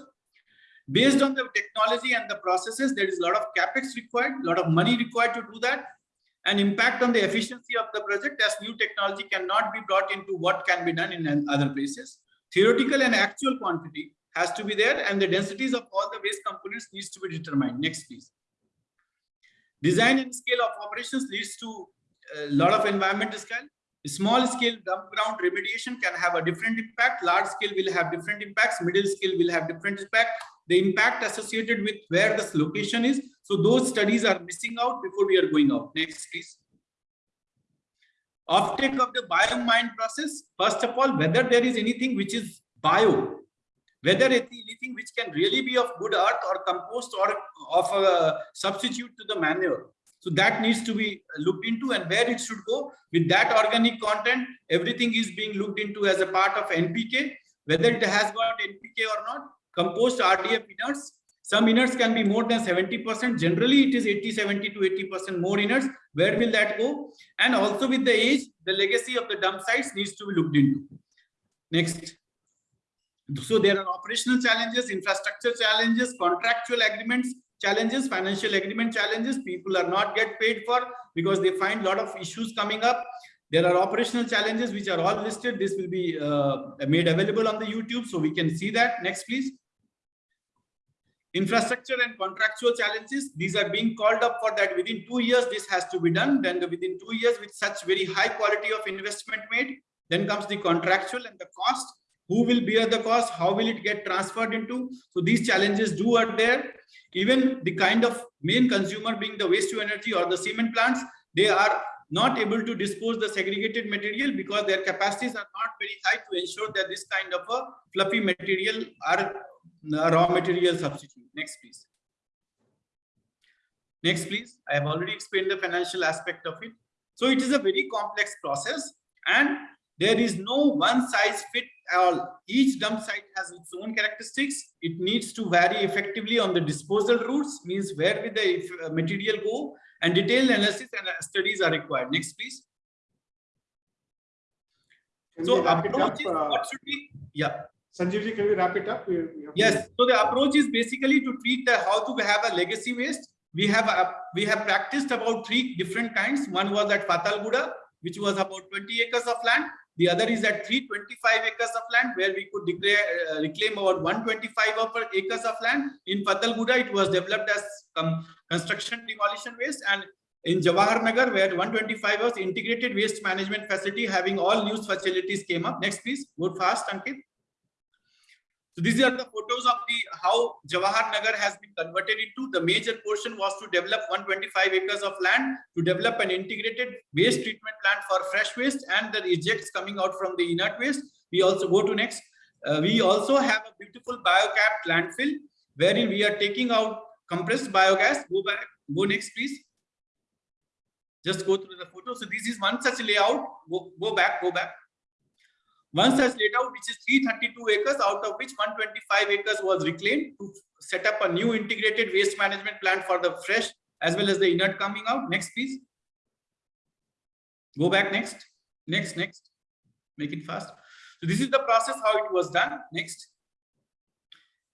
Based on the technology and the processes, there is a lot of capex required, a lot of money required to do that, and impact on the efficiency of the project as new technology cannot be brought into what can be done in other places. Theoretical and actual quantity has to be there and the densities of all the waste needs to be determined. Next, please. Design and scale of operations leads to a lot of environmental scale. Small scale dump ground remediation can have a different impact. Large scale will have different impacts. Middle scale will have different impact. The impact associated with where this location is. So those studies are missing out before we are going out. Next, please. Offtake of the biomine process. First of all, whether there is anything which is bio, whether anything which can really be of good earth or compost or of a substitute to the manure. So that needs to be looked into and where it should go with that organic content. Everything is being looked into as a part of NPK, whether it has got NPK or not. Compost RDF inerts. Some inerts can be more than 70%. Generally, it is 80, 70 to 80% more inerts. Where will that go? And also with the age, the legacy of the dump sites needs to be looked into. Next. So there are operational challenges, infrastructure challenges, contractual agreements challenges, financial agreement challenges. People are not get paid for because they find a lot of issues coming up. There are operational challenges which are all listed. This will be uh, made available on the YouTube so we can see that. Next, please. Infrastructure and contractual challenges. These are being called up for that within two years this has to be done. Then the, within two years with such very high quality of investment made. Then comes the contractual and the cost who will bear the cost? How will it get transferred into? So these challenges do are there. Even the kind of main consumer being the waste to energy or the cement plants they are not able to dispose the segregated material because their capacities are not very high to ensure that this kind of a fluffy material are uh, raw material substitute. Next please. Next please. I have already explained the financial aspect of it. So it is a very complex process and there is no one size fit all. Each dump site has its own characteristics. It needs to vary effectively on the disposal routes, means where will the uh, material go, and detailed analysis and uh, studies are required. Next, please. Can So we wrap it approach is Uh, what should we? Yeah. Sanjeev ji, can we wrap it up? We- we have to- Yes. So the approach is basically to treat the how to have a legacy waste. We have a, we have practiced about three different kinds. One was at Patalguda, which was about 20 acres of land. The other is at 325 acres of land where we could declare uh, reclaim about 125 acres of land. In Patalguda, it was developed as um, construction demolition waste and in Jawahar Nagar, where 125 was integrated waste management facility having all new facilities came up. Next, please, go fast, Ankit. So these are the photos of the how Jawahar Nagar has been converted into. The major portion was to develop 125 acres of land to develop an integrated waste treatment plant for fresh waste and the rejects coming out from the inert waste. We also go to next. Uh, we also have a beautiful biocapped landfill wherein we are taking out compressed biogas. Go back, go next, please. Just go through the photo. So this is one such layout. Go, go back, go back. One laid out, which is 332 acres, out of which 125 acres was reclaimed to set up a new integrated waste management plant for the fresh as well as the inert coming out. Next, please. Go back next, next, next. Make it fast. So this is the process how it was done. Next.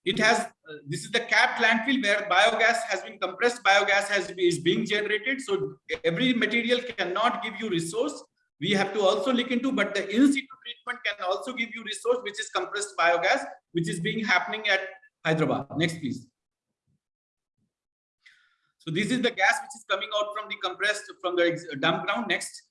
It has, uh, this is the capped landfill where biogas has been compressed, biogas has is being generated. So every material cannot give you resource we have to also look into but the in situ treatment can also give you resource which is compressed biogas which is being happening at hyderabad. Next please. So this is the gas which is coming out from the compressed from the dump ground. Next.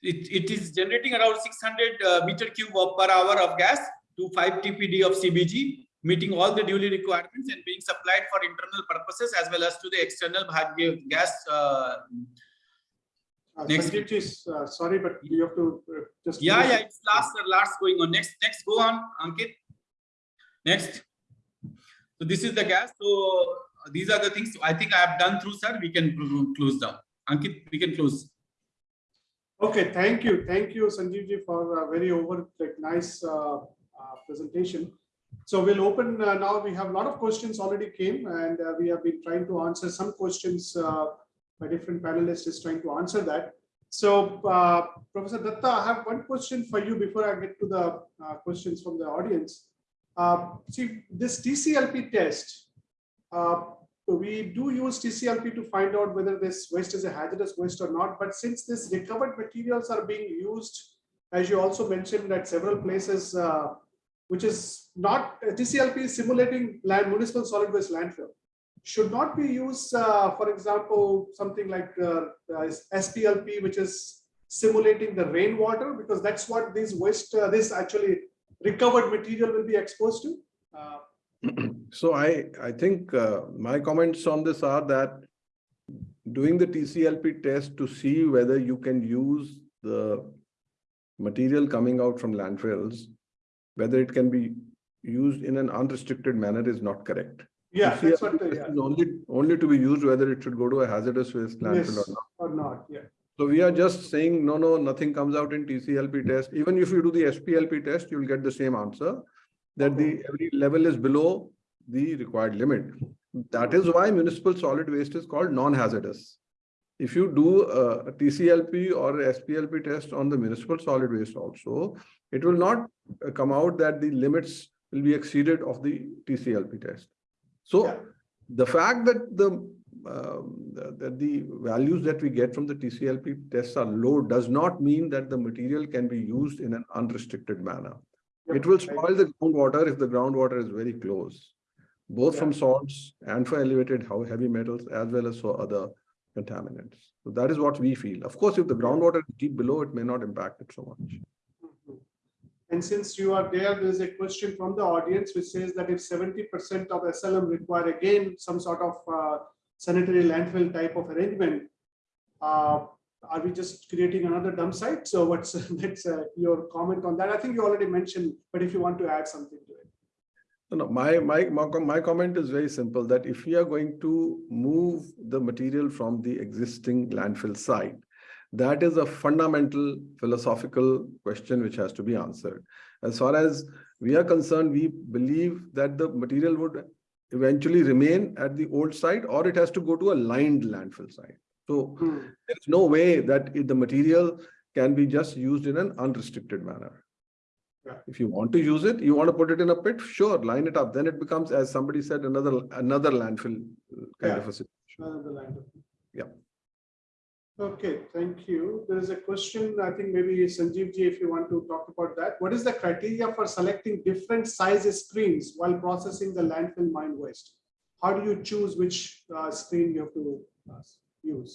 It, it is generating around 600 uh, meter cube per hour of gas to 5 tpd of cbg meeting all the duly requirements and being supplied for internal purposes as well as to the external Bhagya gas. Uh, Uh, Next. Sanjeev ji, uh, sorry, but you have to uh, just. yeah, yeah, it. it's last, last going on. Next, next, go on, Ankit. Next. So this is the gas. So uh, these are the things I think I have done through, sir. We can close down. Ankit, we can close. Okay, thank you. Thank you, Sanjeev ji, for a very over, like, nice uh, uh, presentation. So we'll open uh, now. We have a lot of questions already came and uh, we have been trying to answer some questions uh, by different panelists is trying to answer that. So uh, Professor Datta, I have one question for you before I get to the uh, questions from the audience. Uh, See, this TCLP test, we do use TCLP to find out whether this waste is a hazardous waste or not. But since this recovered materials are being used as you also mentioned that several places, which is not TCLP simulating land municipal solid waste landfill, should not be used, uh, for example, something like uh, uh, SPLP, which is simulating the rainwater, because that's what these waste, uh, this actually recovered material will be exposed to. Uh, So I, I think uh, my comments on this are that doing the TCLP test to see whether you can use the material coming out from landfills, whether it can be used in an unrestricted manner is not correct. Yeah, that's what, yeah, is Only, only to be used whether it should go to a hazardous waste landfill or not. or not, yeah. So we are just saying, no, no, nothing comes out in TCLP test. Even if you do the SPLP test, you'll get the same answer. That the every level is below the required limit. That is why municipal solid waste is called non-hazardous. If you do a TCLP or a SPLP test on the municipal solid waste also, it will not uh, come out that the limits will be exceeded of the TCLP test. So Yeah. the fact that the the- that the values that we get from the TCLP tests are low does not mean that the material can be used in an unrestricted manner. It will spoil the groundwater if the groundwater is very close, both from salts and for elevated heavy metals as well as for other contaminants. So that is what we feel. Of course, if the groundwater is deep below, it may not impact it so much. Mhm. And since you are there, there is a question from the audience which says that if seventy percent of SLM require again some sort of uh, sanitary landfill type of arrangement, uh, are we just creating another dump site? So what's that's uh, your comment on that? I think you already mentioned, but if you want to add something to it. No, no, my, my, my, comment is very simple, that if we are going to move the material from the existing landfill site, that is a fundamental philosophical question which has to be answered. As far as we are concerned, we believe that the material would eventually remain at the old site or it has to go to a lined landfill site. So Hmm. there is no way that the material can be just used in an unrestricted manner. Yeah. If you want to use it, you want to put it in a pit, sure, line it up. Then it becomes, as somebody said, another, another landfill kind Yeah. of a situation. Another of- Yeah. Okay, thank you. There is a question, I think maybe Sanjeev ji, if you want to talk about that. What is the criteria for selecting different sizes screens while processing the landfill mine waste? How do you choose which uh, screen you have to uh, use?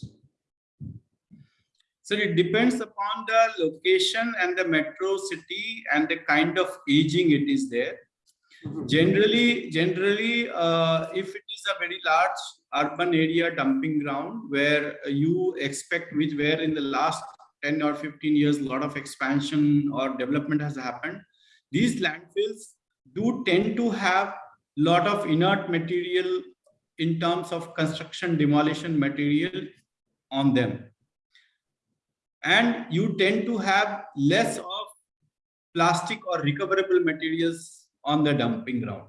So it depends upon the location and the metro city and the kind of aging it is there. Mhm. Generally, generally, uh, if it is a very large urban area dumping ground where you expect which where in the last 10 or 15 years, a lot of expansion or development has happened, these landfills do tend to have a lot of inert material in terms of construction demolition material on them. And you tend to have less of plastic or recoverable materials on the dumping ground.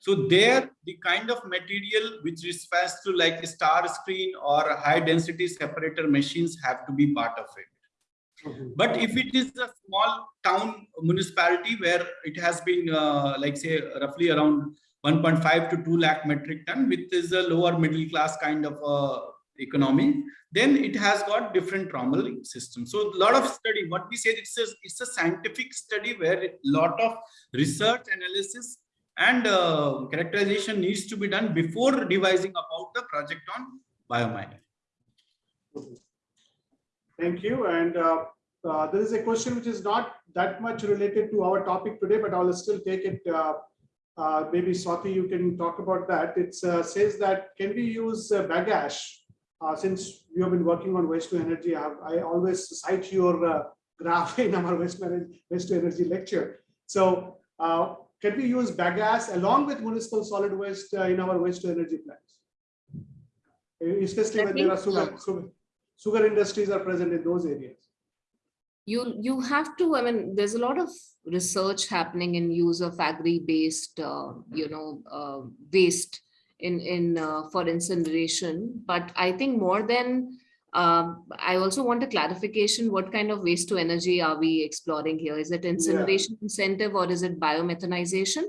So there, the kind of material which refers to like a star screen or high density separator machines have to be part of it. Mhm. But if it is a small town municipality where it has been uh, like say roughly around 1.5 to 2 lakh metric ton, which is a lower middle class kind of uh, economy, then it has got different trommel system. So a lot of study, what we say, it's a, it's a scientific study where a lot of research analysis and uh, characterization needs to be done before devising about the project on biomining. Thank you. And uh, uh, there is a question which is not that much related to our topic today, but I'll still take it. uh, uh, Maybe Swati, you can talk about that. It says that can we use uh, bagasse? Uh, Since you have been working on waste to energy, I I always cite your uh, graph in our waste manage- waste to energy lecture. So uh, can we use bagasse along with municipal solid waste uh, in our waste to energy plants? Especially when there are sugar, sugar, sugar industries are present in those areas. you you have to i mean there's a lot of research happening in use of agri based uh, you know uh, waste in in uh, for incineration. But i think more than um, i also want a clarification what kind of waste to energy are we exploring here? Is it incineration incentive or is it biomethanization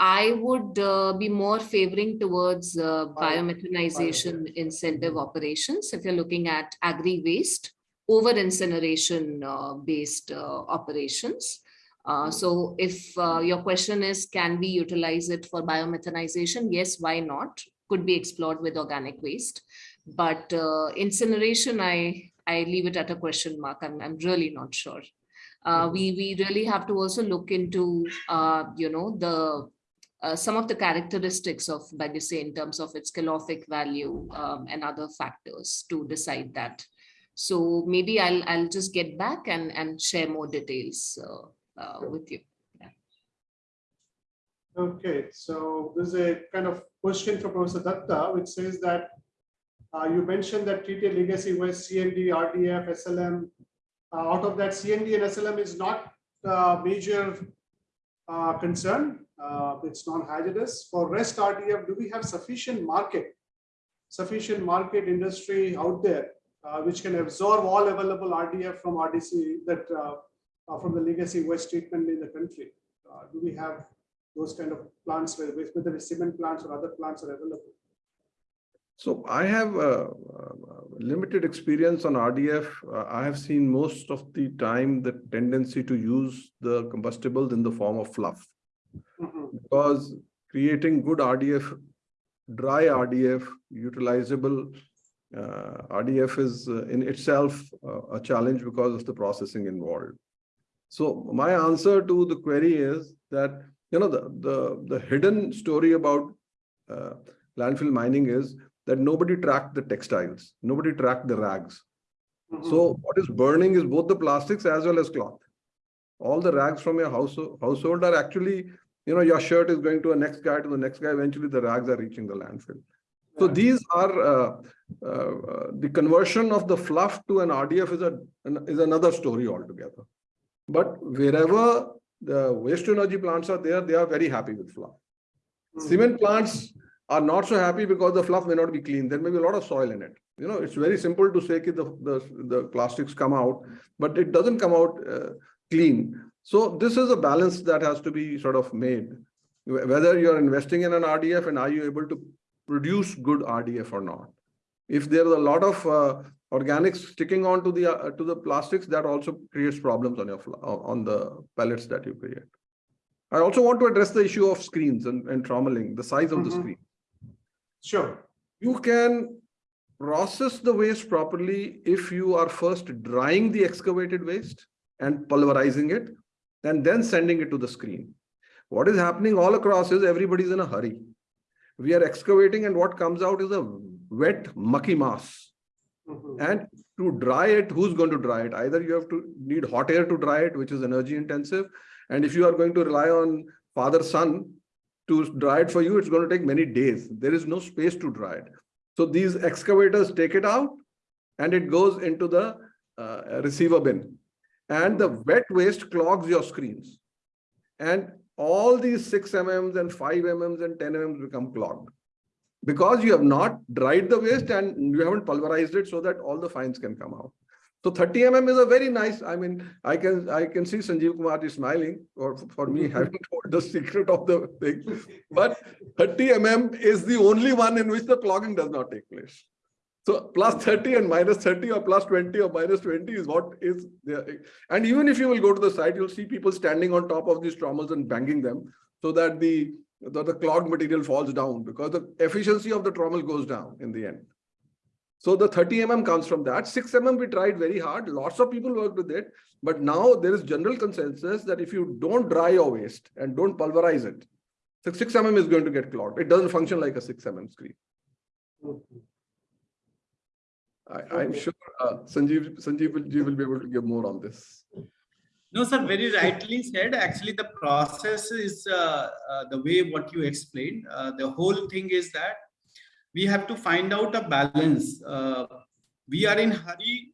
i would uh, be more favoring towards uh, Bio- biomethanization incentive operations if you're looking at agri waste over incineration uh, based uh, operations. Uh, so if uh, your question is, can we utilize it for biomethanization? Yes, why not? Could be explored with organic waste. But uh, incineration, I, I leave it at a question mark. I'm, I'm really not sure. Uh, we, we really have to also look into, uh, you know, the some of the characteristics of Bagasse in terms of its calorific value um, and other factors to decide that. So maybe I'll, I'll just get back and, and share more details uh, with you. Okay, so there's a kind of question from Professor Datta, which says that uh, you mentioned that TTA legacy was C&D, RDF, SLM. Uh, out of that, C&D and SLM is not uh, major uh, concern. Uh, it's non-hazardous. For rest RDF, do we have sufficient market, sufficient market industry out there, uh, which can absorb all available RDF from RDC that from the legacy waste treatment in the country? Uh, do we have those kind of plants where whether the cement plants or other plants are available? So I have uh, uh, limited experience on RDF. Uh, I have seen most of the time the tendency to use the combustibles in the form of fluff. Mhm. because creating good RDF, dry RDF, utilizable uh, RDF is uh, in itself uh, a challenge because of the processing involved. So my answer to the query is that, you know, the, the, the hidden story about uh, landfill mining is that nobody tracked the textiles, nobody tracked the rags. Mhm. So what is burning is both the plastics as well as cloth. All the rags from your household household are actually, you know, your shirt is going to a next guy to the next guy. Eventually, the rags are reaching the landfill. So these are uh, uh, uh, the conversion of the fluff to an RDF is a an- is another story altogether. But wherever the waste to energy plants are there, they are very happy with fluff. Mhm. Cement plants are not so happy because the fluff may not be clean. There may be a lot of soil in it. You know, it's very simple to say that the, the, the plastics come out, but it doesn't come out uh, clean. So this is a balance that has to be sort of made. Whether you're investing in an RDF and are you able to produce good RDF or not? If there is a lot of uh, organics sticking on to the, uh, to the plastics, that also creates problems on your, on the pellets that you create. I also want to address the issue of screens and, and trommeling, the size of the Mhm. screen. Sure. You can process the waste properly if you are first drying the excavated waste and pulverizing it and then sending it to the screen. What is happening all across is everybody's in a hurry. We are excavating and what comes out is a wet mucky mass. Mhm. And to dry it, who's going to dry it? Either you have to need hot air to dry it, which is energy intensive. And if you are going to rely on father son to dry it for you, it's going to take many days. There is no space to dry it. So these excavators take it out and it goes into the uh, receiver bin. And the wet waste clogs your screens. And all these six MMs and five MMs and 10 MMs become clogged because you have not dried the waste and you haven't pulverized it so that all the fines can come out. So 30 mm is a very nice, I mean, I can I can see Sanjeev Kumar is smiling or for me having told the secret of the thing. But 30 mm is the only one in which the clogging does not take place. So plus 30 and minus 30 or plus 20 or minus 20 is what is there. And even if you will go to the site, you'll see people standing on top of these trommels and banging them so that the the, the clogged material falls down because the efficiency of the trommel goes down in the end. So the 30 mm comes from that. 6 mm we tried very hard. Lots of people worked with it. But now there is general consensus that if you don't dry your waste and don't pulverize it, so 6 mm is going to get clogged. It doesn't function like a 6 mm screen. I, I'm Okay. sure uh, Sanjeev, Sanjeev will, will be able to give more on this. No, sir, very rightly said. Actually, the process is uh, uh, the way what you explained. Uh, the whole thing is that we have to find out a balance. Uh, we are in hurry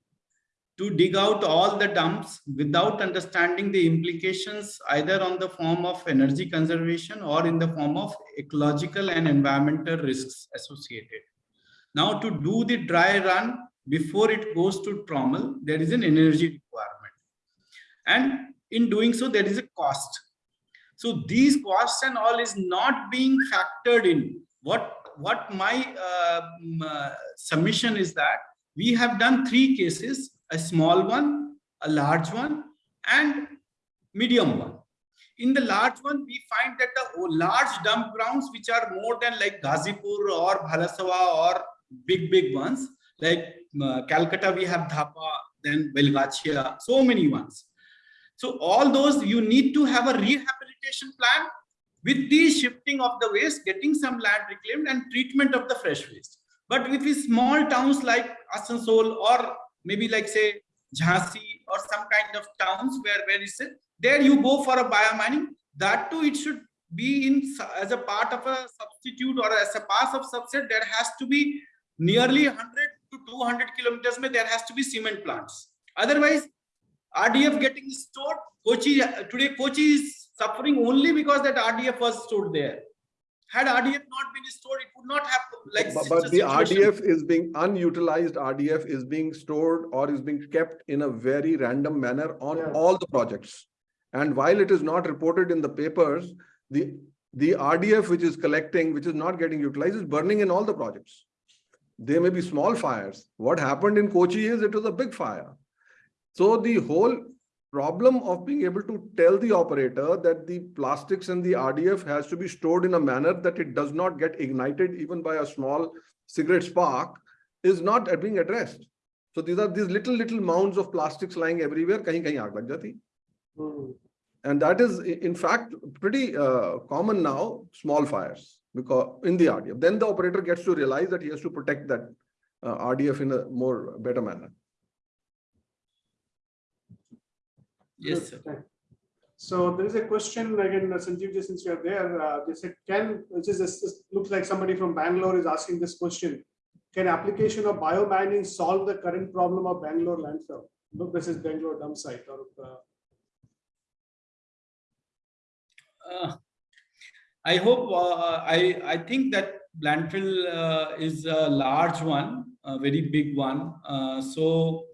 to dig out all the dumps without understanding the implications either on the form of energy conservation or in the form of ecological and environmental risks associated. Now, to do the dry run before it goes to trommel, there is an energy and in doing so there is a cost so these costs and all is not being factored in what what my uh, uh, submission is that we have done three cases a small one, a large one, and medium one. In the large one, we find that the large dump grounds, which are more than like Ghazipur or Bhalswa or big, big ones, like uh, Calcutta, we have Dhapa, then Belgachia, so many ones. So all those, you need to have a rehabilitation plan with the shifting of the waste, getting some land reclaimed and treatment of the fresh waste. But with these small towns like Asansol or maybe like say Jhansi or some kind of towns where, where is it? There you go for a biomining. That too, it should be in as a part of a substitute or as a pass of subset. There has to be nearly 100 to 200 kilometers. There has to be cement plants. Otherwise, RDF getting stored. Kochi today, Kochi is suffering only because that RDF was stored there. Had RDF not been stored, it would not have like. But but the. RDF is being unutilized, RDF is being stored or is being kept in a very random manner on Yeah. all the projects. And while it is not reported in the papers, the, the RDF which is collecting, which is not getting utilized, is burning in all the projects. There may be small fires. What happened in Kochi is it was a big fire. So the whole problem of being able to tell the operator that the plastics and the RDF has to be stored in a manner that it does not get ignited even by a small cigarette spark is not being addressed. So these are these little, little mounds of plastics lying everywhere, kahin kahin aag lag jati. Hmm. And that is in fact pretty uh, common now, small fires because in the RDF. Then the operator gets to realize that he has to protect that uh, RDF in a more better manner. Yes, Good, sir. So there is a question again, uh, Sanjeev, since you are there, uh, they said, can, which is, this this looks like somebody from Bangalore is asking this question. Can application of biomining solve the current problem of Bangalore landfill? Look, this is Bangalore dump site or, uh, Uh, I hope, uh, I, I think that landfill uh, is a large one, a very big one. Uh, So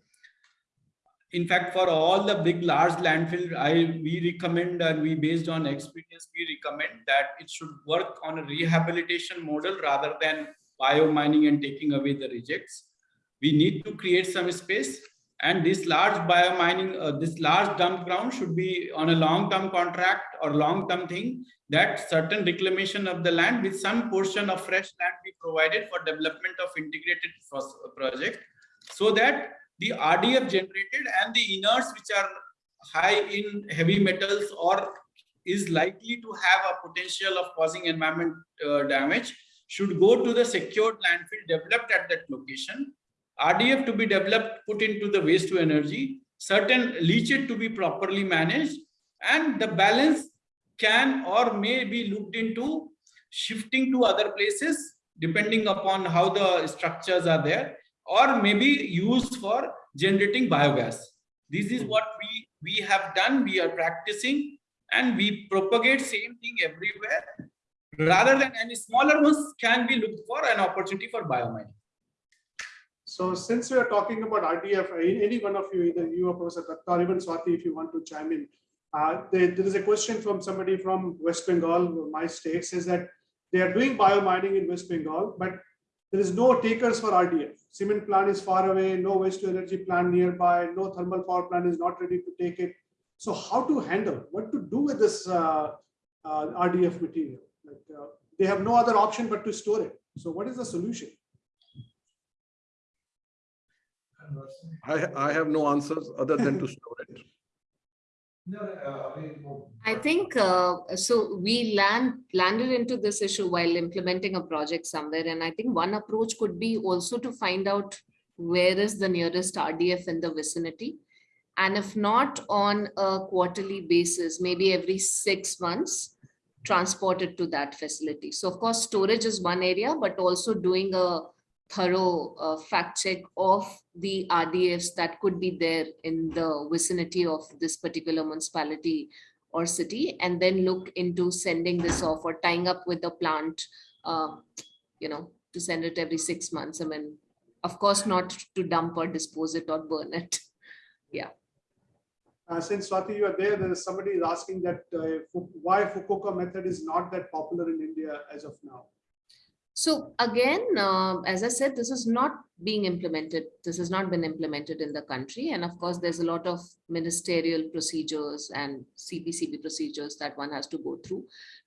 in fact, for all the big, large landfill, I, we recommend and we, based on experience, we recommend that it should work on a rehabilitation model rather than biomining and taking away the rejects. We need to create some space and this large biomining, uh, this large dump ground should be on a long-term contract or long-term thing that certain reclamation of the land with some portion of fresh land be provided for development of integrated project so that the RDF generated and the inerts which are high in heavy metals or is likely to have a potential of causing environment uh, damage should go to the secured landfill developed at that location. RDF to be developed, put into the waste to energy, certain leachate to be properly managed, and the balance can or may be looked into shifting to other places depending upon how the structures are there, or maybe used for generating biogas. This is what we we have done. We are practicing, and we propagate same thing everywhere. Rather than any smaller ones can be looked for an opportunity for biomining. so since we are talking about RDF, any one of you, either you or Professor Datta or even Swati, if you want to chime in. Uh, there, there is a question from somebody from West Bengal, my state, says that they are doing biomining in West Bengal, but there is no takers for RDF. Cement plant is far away, no waste to energy plant nearby, no thermal power plant is not ready to take it. So how to handle, what to do with this uh, uh, RDF material? Like, uh, They have no other option but to store it. So what is the solution? I, I have no answers other than to store it. I think, uh, so we land, landed into this issue while implementing a project somewhere. And I think one approach could be also to find out where is the nearest RDF in the vicinity. And if not on a quarterly basis, maybe every six months, transport it to that facility. So of course, storage is one area, but also doing a thorough uh, fact check of the RDFs that could be there in the vicinity of this particular municipality or city, and then look into sending this off or tying up with the plant, uh, you know, to send it every six months. I mean, of course, not to dump or dispose it or burn it. Uh, since Swati, you are there, there is somebody is asking that uh, why Fukuoka method is not that popular in India as of now. So again, uh, as I said, this is not being implemented. This has not been implemented in the country. And of course, there's a lot of ministerial procedures and CPCB procedures that one has to go through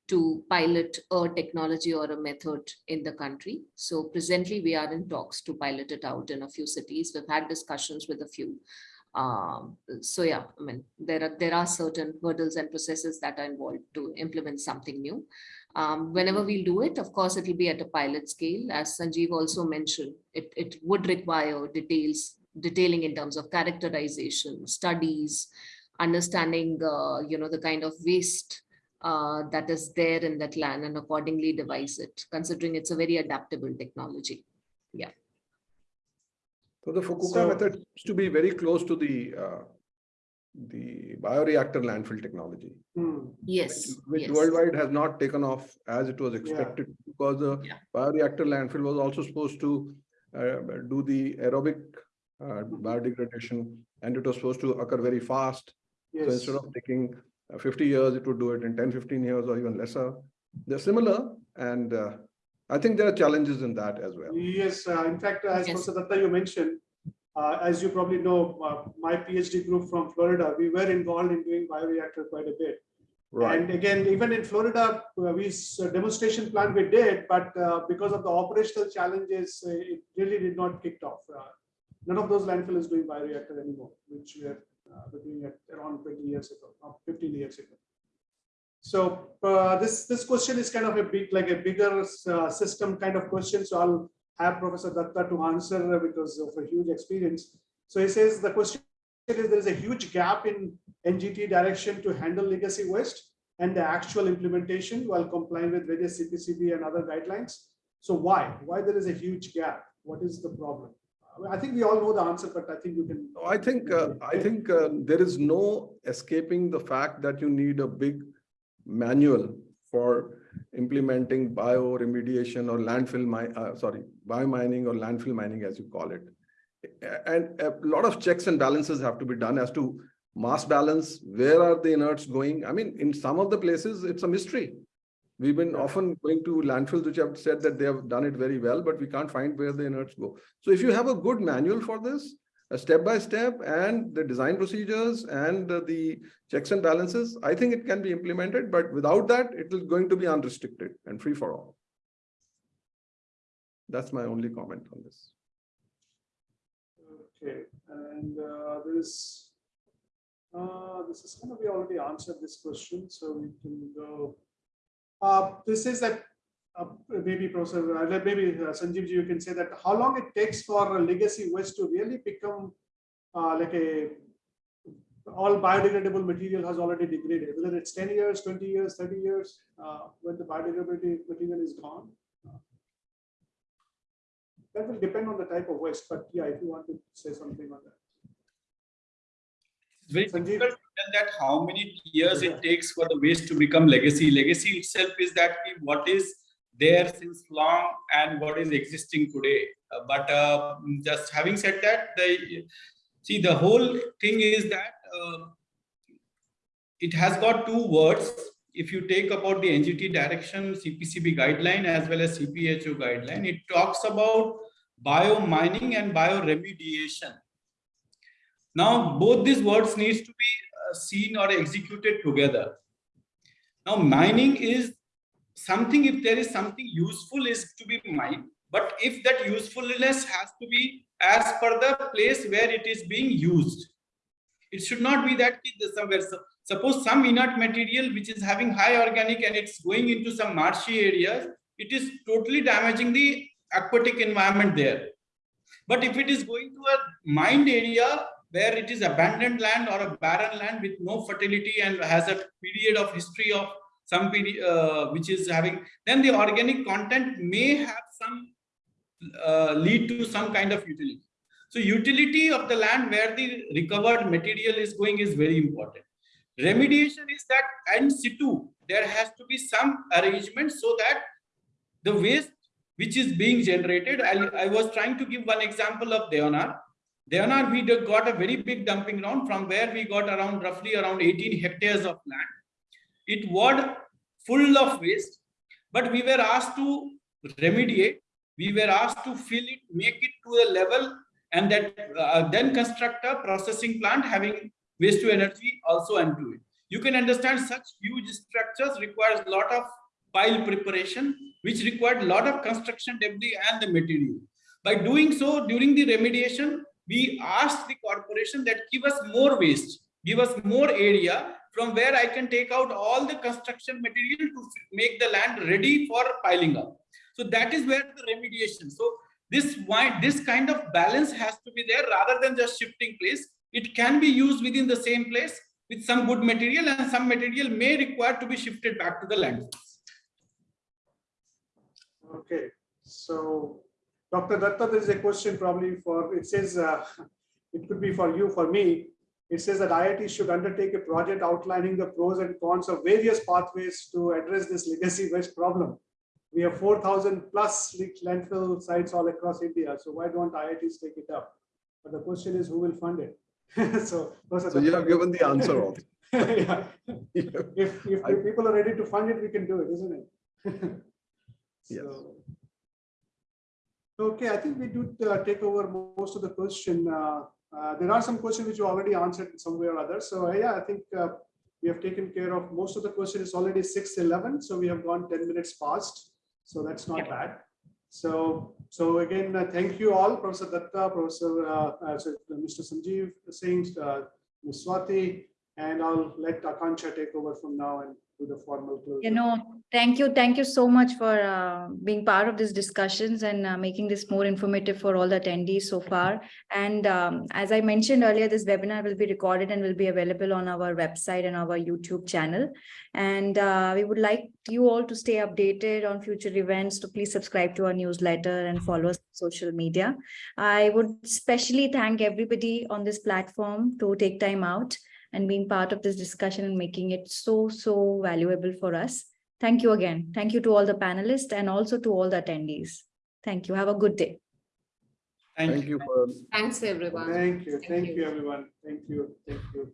to pilot a technology or a method in the country. So presently we are in talks to pilot it out in a few cities. We've had discussions with a few. Um, so yeah, I mean, there are there are certain hurdles and processes that are involved to implement something new. Um, whenever we'll do it, of course, it will be at a pilot scale. As Sanjeev also mentioned, it, it would require details, detailing in terms of characterization, studies, understanding, uh, you know, the kind of waste uh, that is there in that land and accordingly devise it, considering it's a very adaptable technology. Yeah. So the Fukuoka So- method seems to be very close to the, uh, the bioreactor landfill technology. Hmm. Yes, Which yes. worldwide has not taken off as it was expected because the Yeah. bioreactor landfill was also supposed to uh, do the aerobic uh, biodegradation and it was supposed to occur very fast. So Yes. instead of taking uh, 50 years, it would do it in 10, 15 years or even lesser. They're similar and uh, I think there are challenges in that as well. Yes, uh, in fact, as Yes. Professor Datta you mentioned, uh, as you probably know, uh, my PhD group from Florida, we were involved in doing bioreactor quite a bit. Right. And again, even in Florida, uh, we a demonstration plan we did, but uh, because of the operational challenges, uh, it really did not kick off. Uh, None of those landfill is doing bioreactor anymore, which we are uh, we're doing it around 20 years ago, or 15 years ago. So uh, this, this question is kind of a big, like a bigger uh, system kind of question. So I'll have Professor Datta to answer because of a huge experience. So he says the question is there is a huge gap in NGT direction to handle legacy waste and the actual implementation while complying with various CPCB and other guidelines. So why? Why there is a huge gap? What is the problem? I think we all know the answer, but I think you can. No, I think, uh, I think uh, there is no escaping the fact that you need a big manual for implementing bio remediation or landfill mi- uh, sorry, biomining or landfill mining, as you call it. And a lot of checks and balances have to be done as to mass balance, where are the inerts going? I mean, in some of the places, it's a mystery. We've been often going to landfills which have said that they have done it very well, but we can't find where the inerts go. So if you have a good manual for this, a step by step and the design procedures and the checks and balances, I think it can be implemented, but without that, it is going to be unrestricted and free for all. That's my only comment on this. Okay, and uh, this, uh, this is kind of, we already answered this question, so we can go. Uh, this is that, uh, maybe Professor, uh, maybe uh, Sanjeev ji, you can say that how long it takes for a legacy waste to really become uh, like a all biodegradable material has already degraded, whether it's ten years, twenty years, thirty years, uh, when the biodegradability material is gone. That will depend on the type of waste, but yeah, if you want to say something on that. It's very Sanjeev? difficult to tell that how many years it takes for the waste to become legacy. Legacy itself is that what is there since long and what is existing today. Uh, but uh, just having said that, the see the whole thing is that uh, it has got two words. If you take about the NGT direction, CPCB guideline as well as CPHEEO guideline, it talks about biomining and bioremediation. Now, both these words needs to be uh, seen or executed together. Now, mining is something, if there is something useful is to be mined, but if that usefulness has to be as per the place where it is being used. It should not be that somewhere, so- suppose some inert material which is having high organic and it's going into some marshy areas, it is totally damaging the aquatic environment there. But if it is going to a mined area where it is abandoned land or a barren land with no fertility and has a period of history of some period uh, which is having, then the organic content may have some uh, lead to some kind of utility. So utility of the land where the recovered material is going is very important. Remediation is that in situ, there has to be some arrangement so that the waste which is being generated, I, I was trying to give one example of Deonar. Deonar, we got a very big dumping ground from where we got around roughly around 18 hectares of land. It was full of waste, but we were asked to remediate, we were asked to fill it, make it to a level and that uh, then construct a processing plant having waste to energy also into it. You can understand such huge structures requires a lot of pile preparation, which required a lot of construction debris and the material. By doing so, during the remediation, we asked the corporation that give us more waste, give us more area from where I can take out all the construction material to make the land ready for piling up. So that is where the remediation. So this this kind of balance has to be there rather than just shifting place. It can be used within the same place with some good material and some material may require to be shifted back to the landfill. Okay, so Dr. Datta, there is a question probably for, it says, uh, it could be for you, for me. It says that IIT should undertake a project outlining the pros and cons of various pathways to address this legacy waste problem. We have 4,000 plus leaked landfill sites all across India. So why don't IITs take it up? But the question is who will fund it? So. So you have given the answer also. Yeah. If, if I- people are ready to fund it, we can do it, isn't it? Yes. So- Okay, I think we do uh, take over most of the question. Uh, There are some questions which you already answered in some way or other. So uh, yeah, I think uh, we have taken care of most of the questions. It's already six eleven, so we have gone ten minutes past. So that's not bad. So, so again, uh, thank you all, Professor Datta, Professor, uh, uh, uh, Mr. Sanjeev Singh, uh, Ms. Swati, and I'll let Akanksha take over from now and do the formal closing. You know, thank you, thank you so much for uh, being part of these discussions and uh, making this more informative for all the attendees so far. And um, as I mentioned earlier, this webinar will be recorded and will be available on our website and our YouTube channel. And uh, we would like you all to stay updated on future events, to please subscribe to our newsletter and follow us on social media. I would especially thank everybody on this platform to take time out and being part of this discussion and making it so, so valuable for us. Thank you again. Thank you to all the panelists and also to all the attendees. Thank you. Have a good day. Thank you for Thanks, everyone. Thank you, Thank thank you. you, everyone. Thank you, thank you.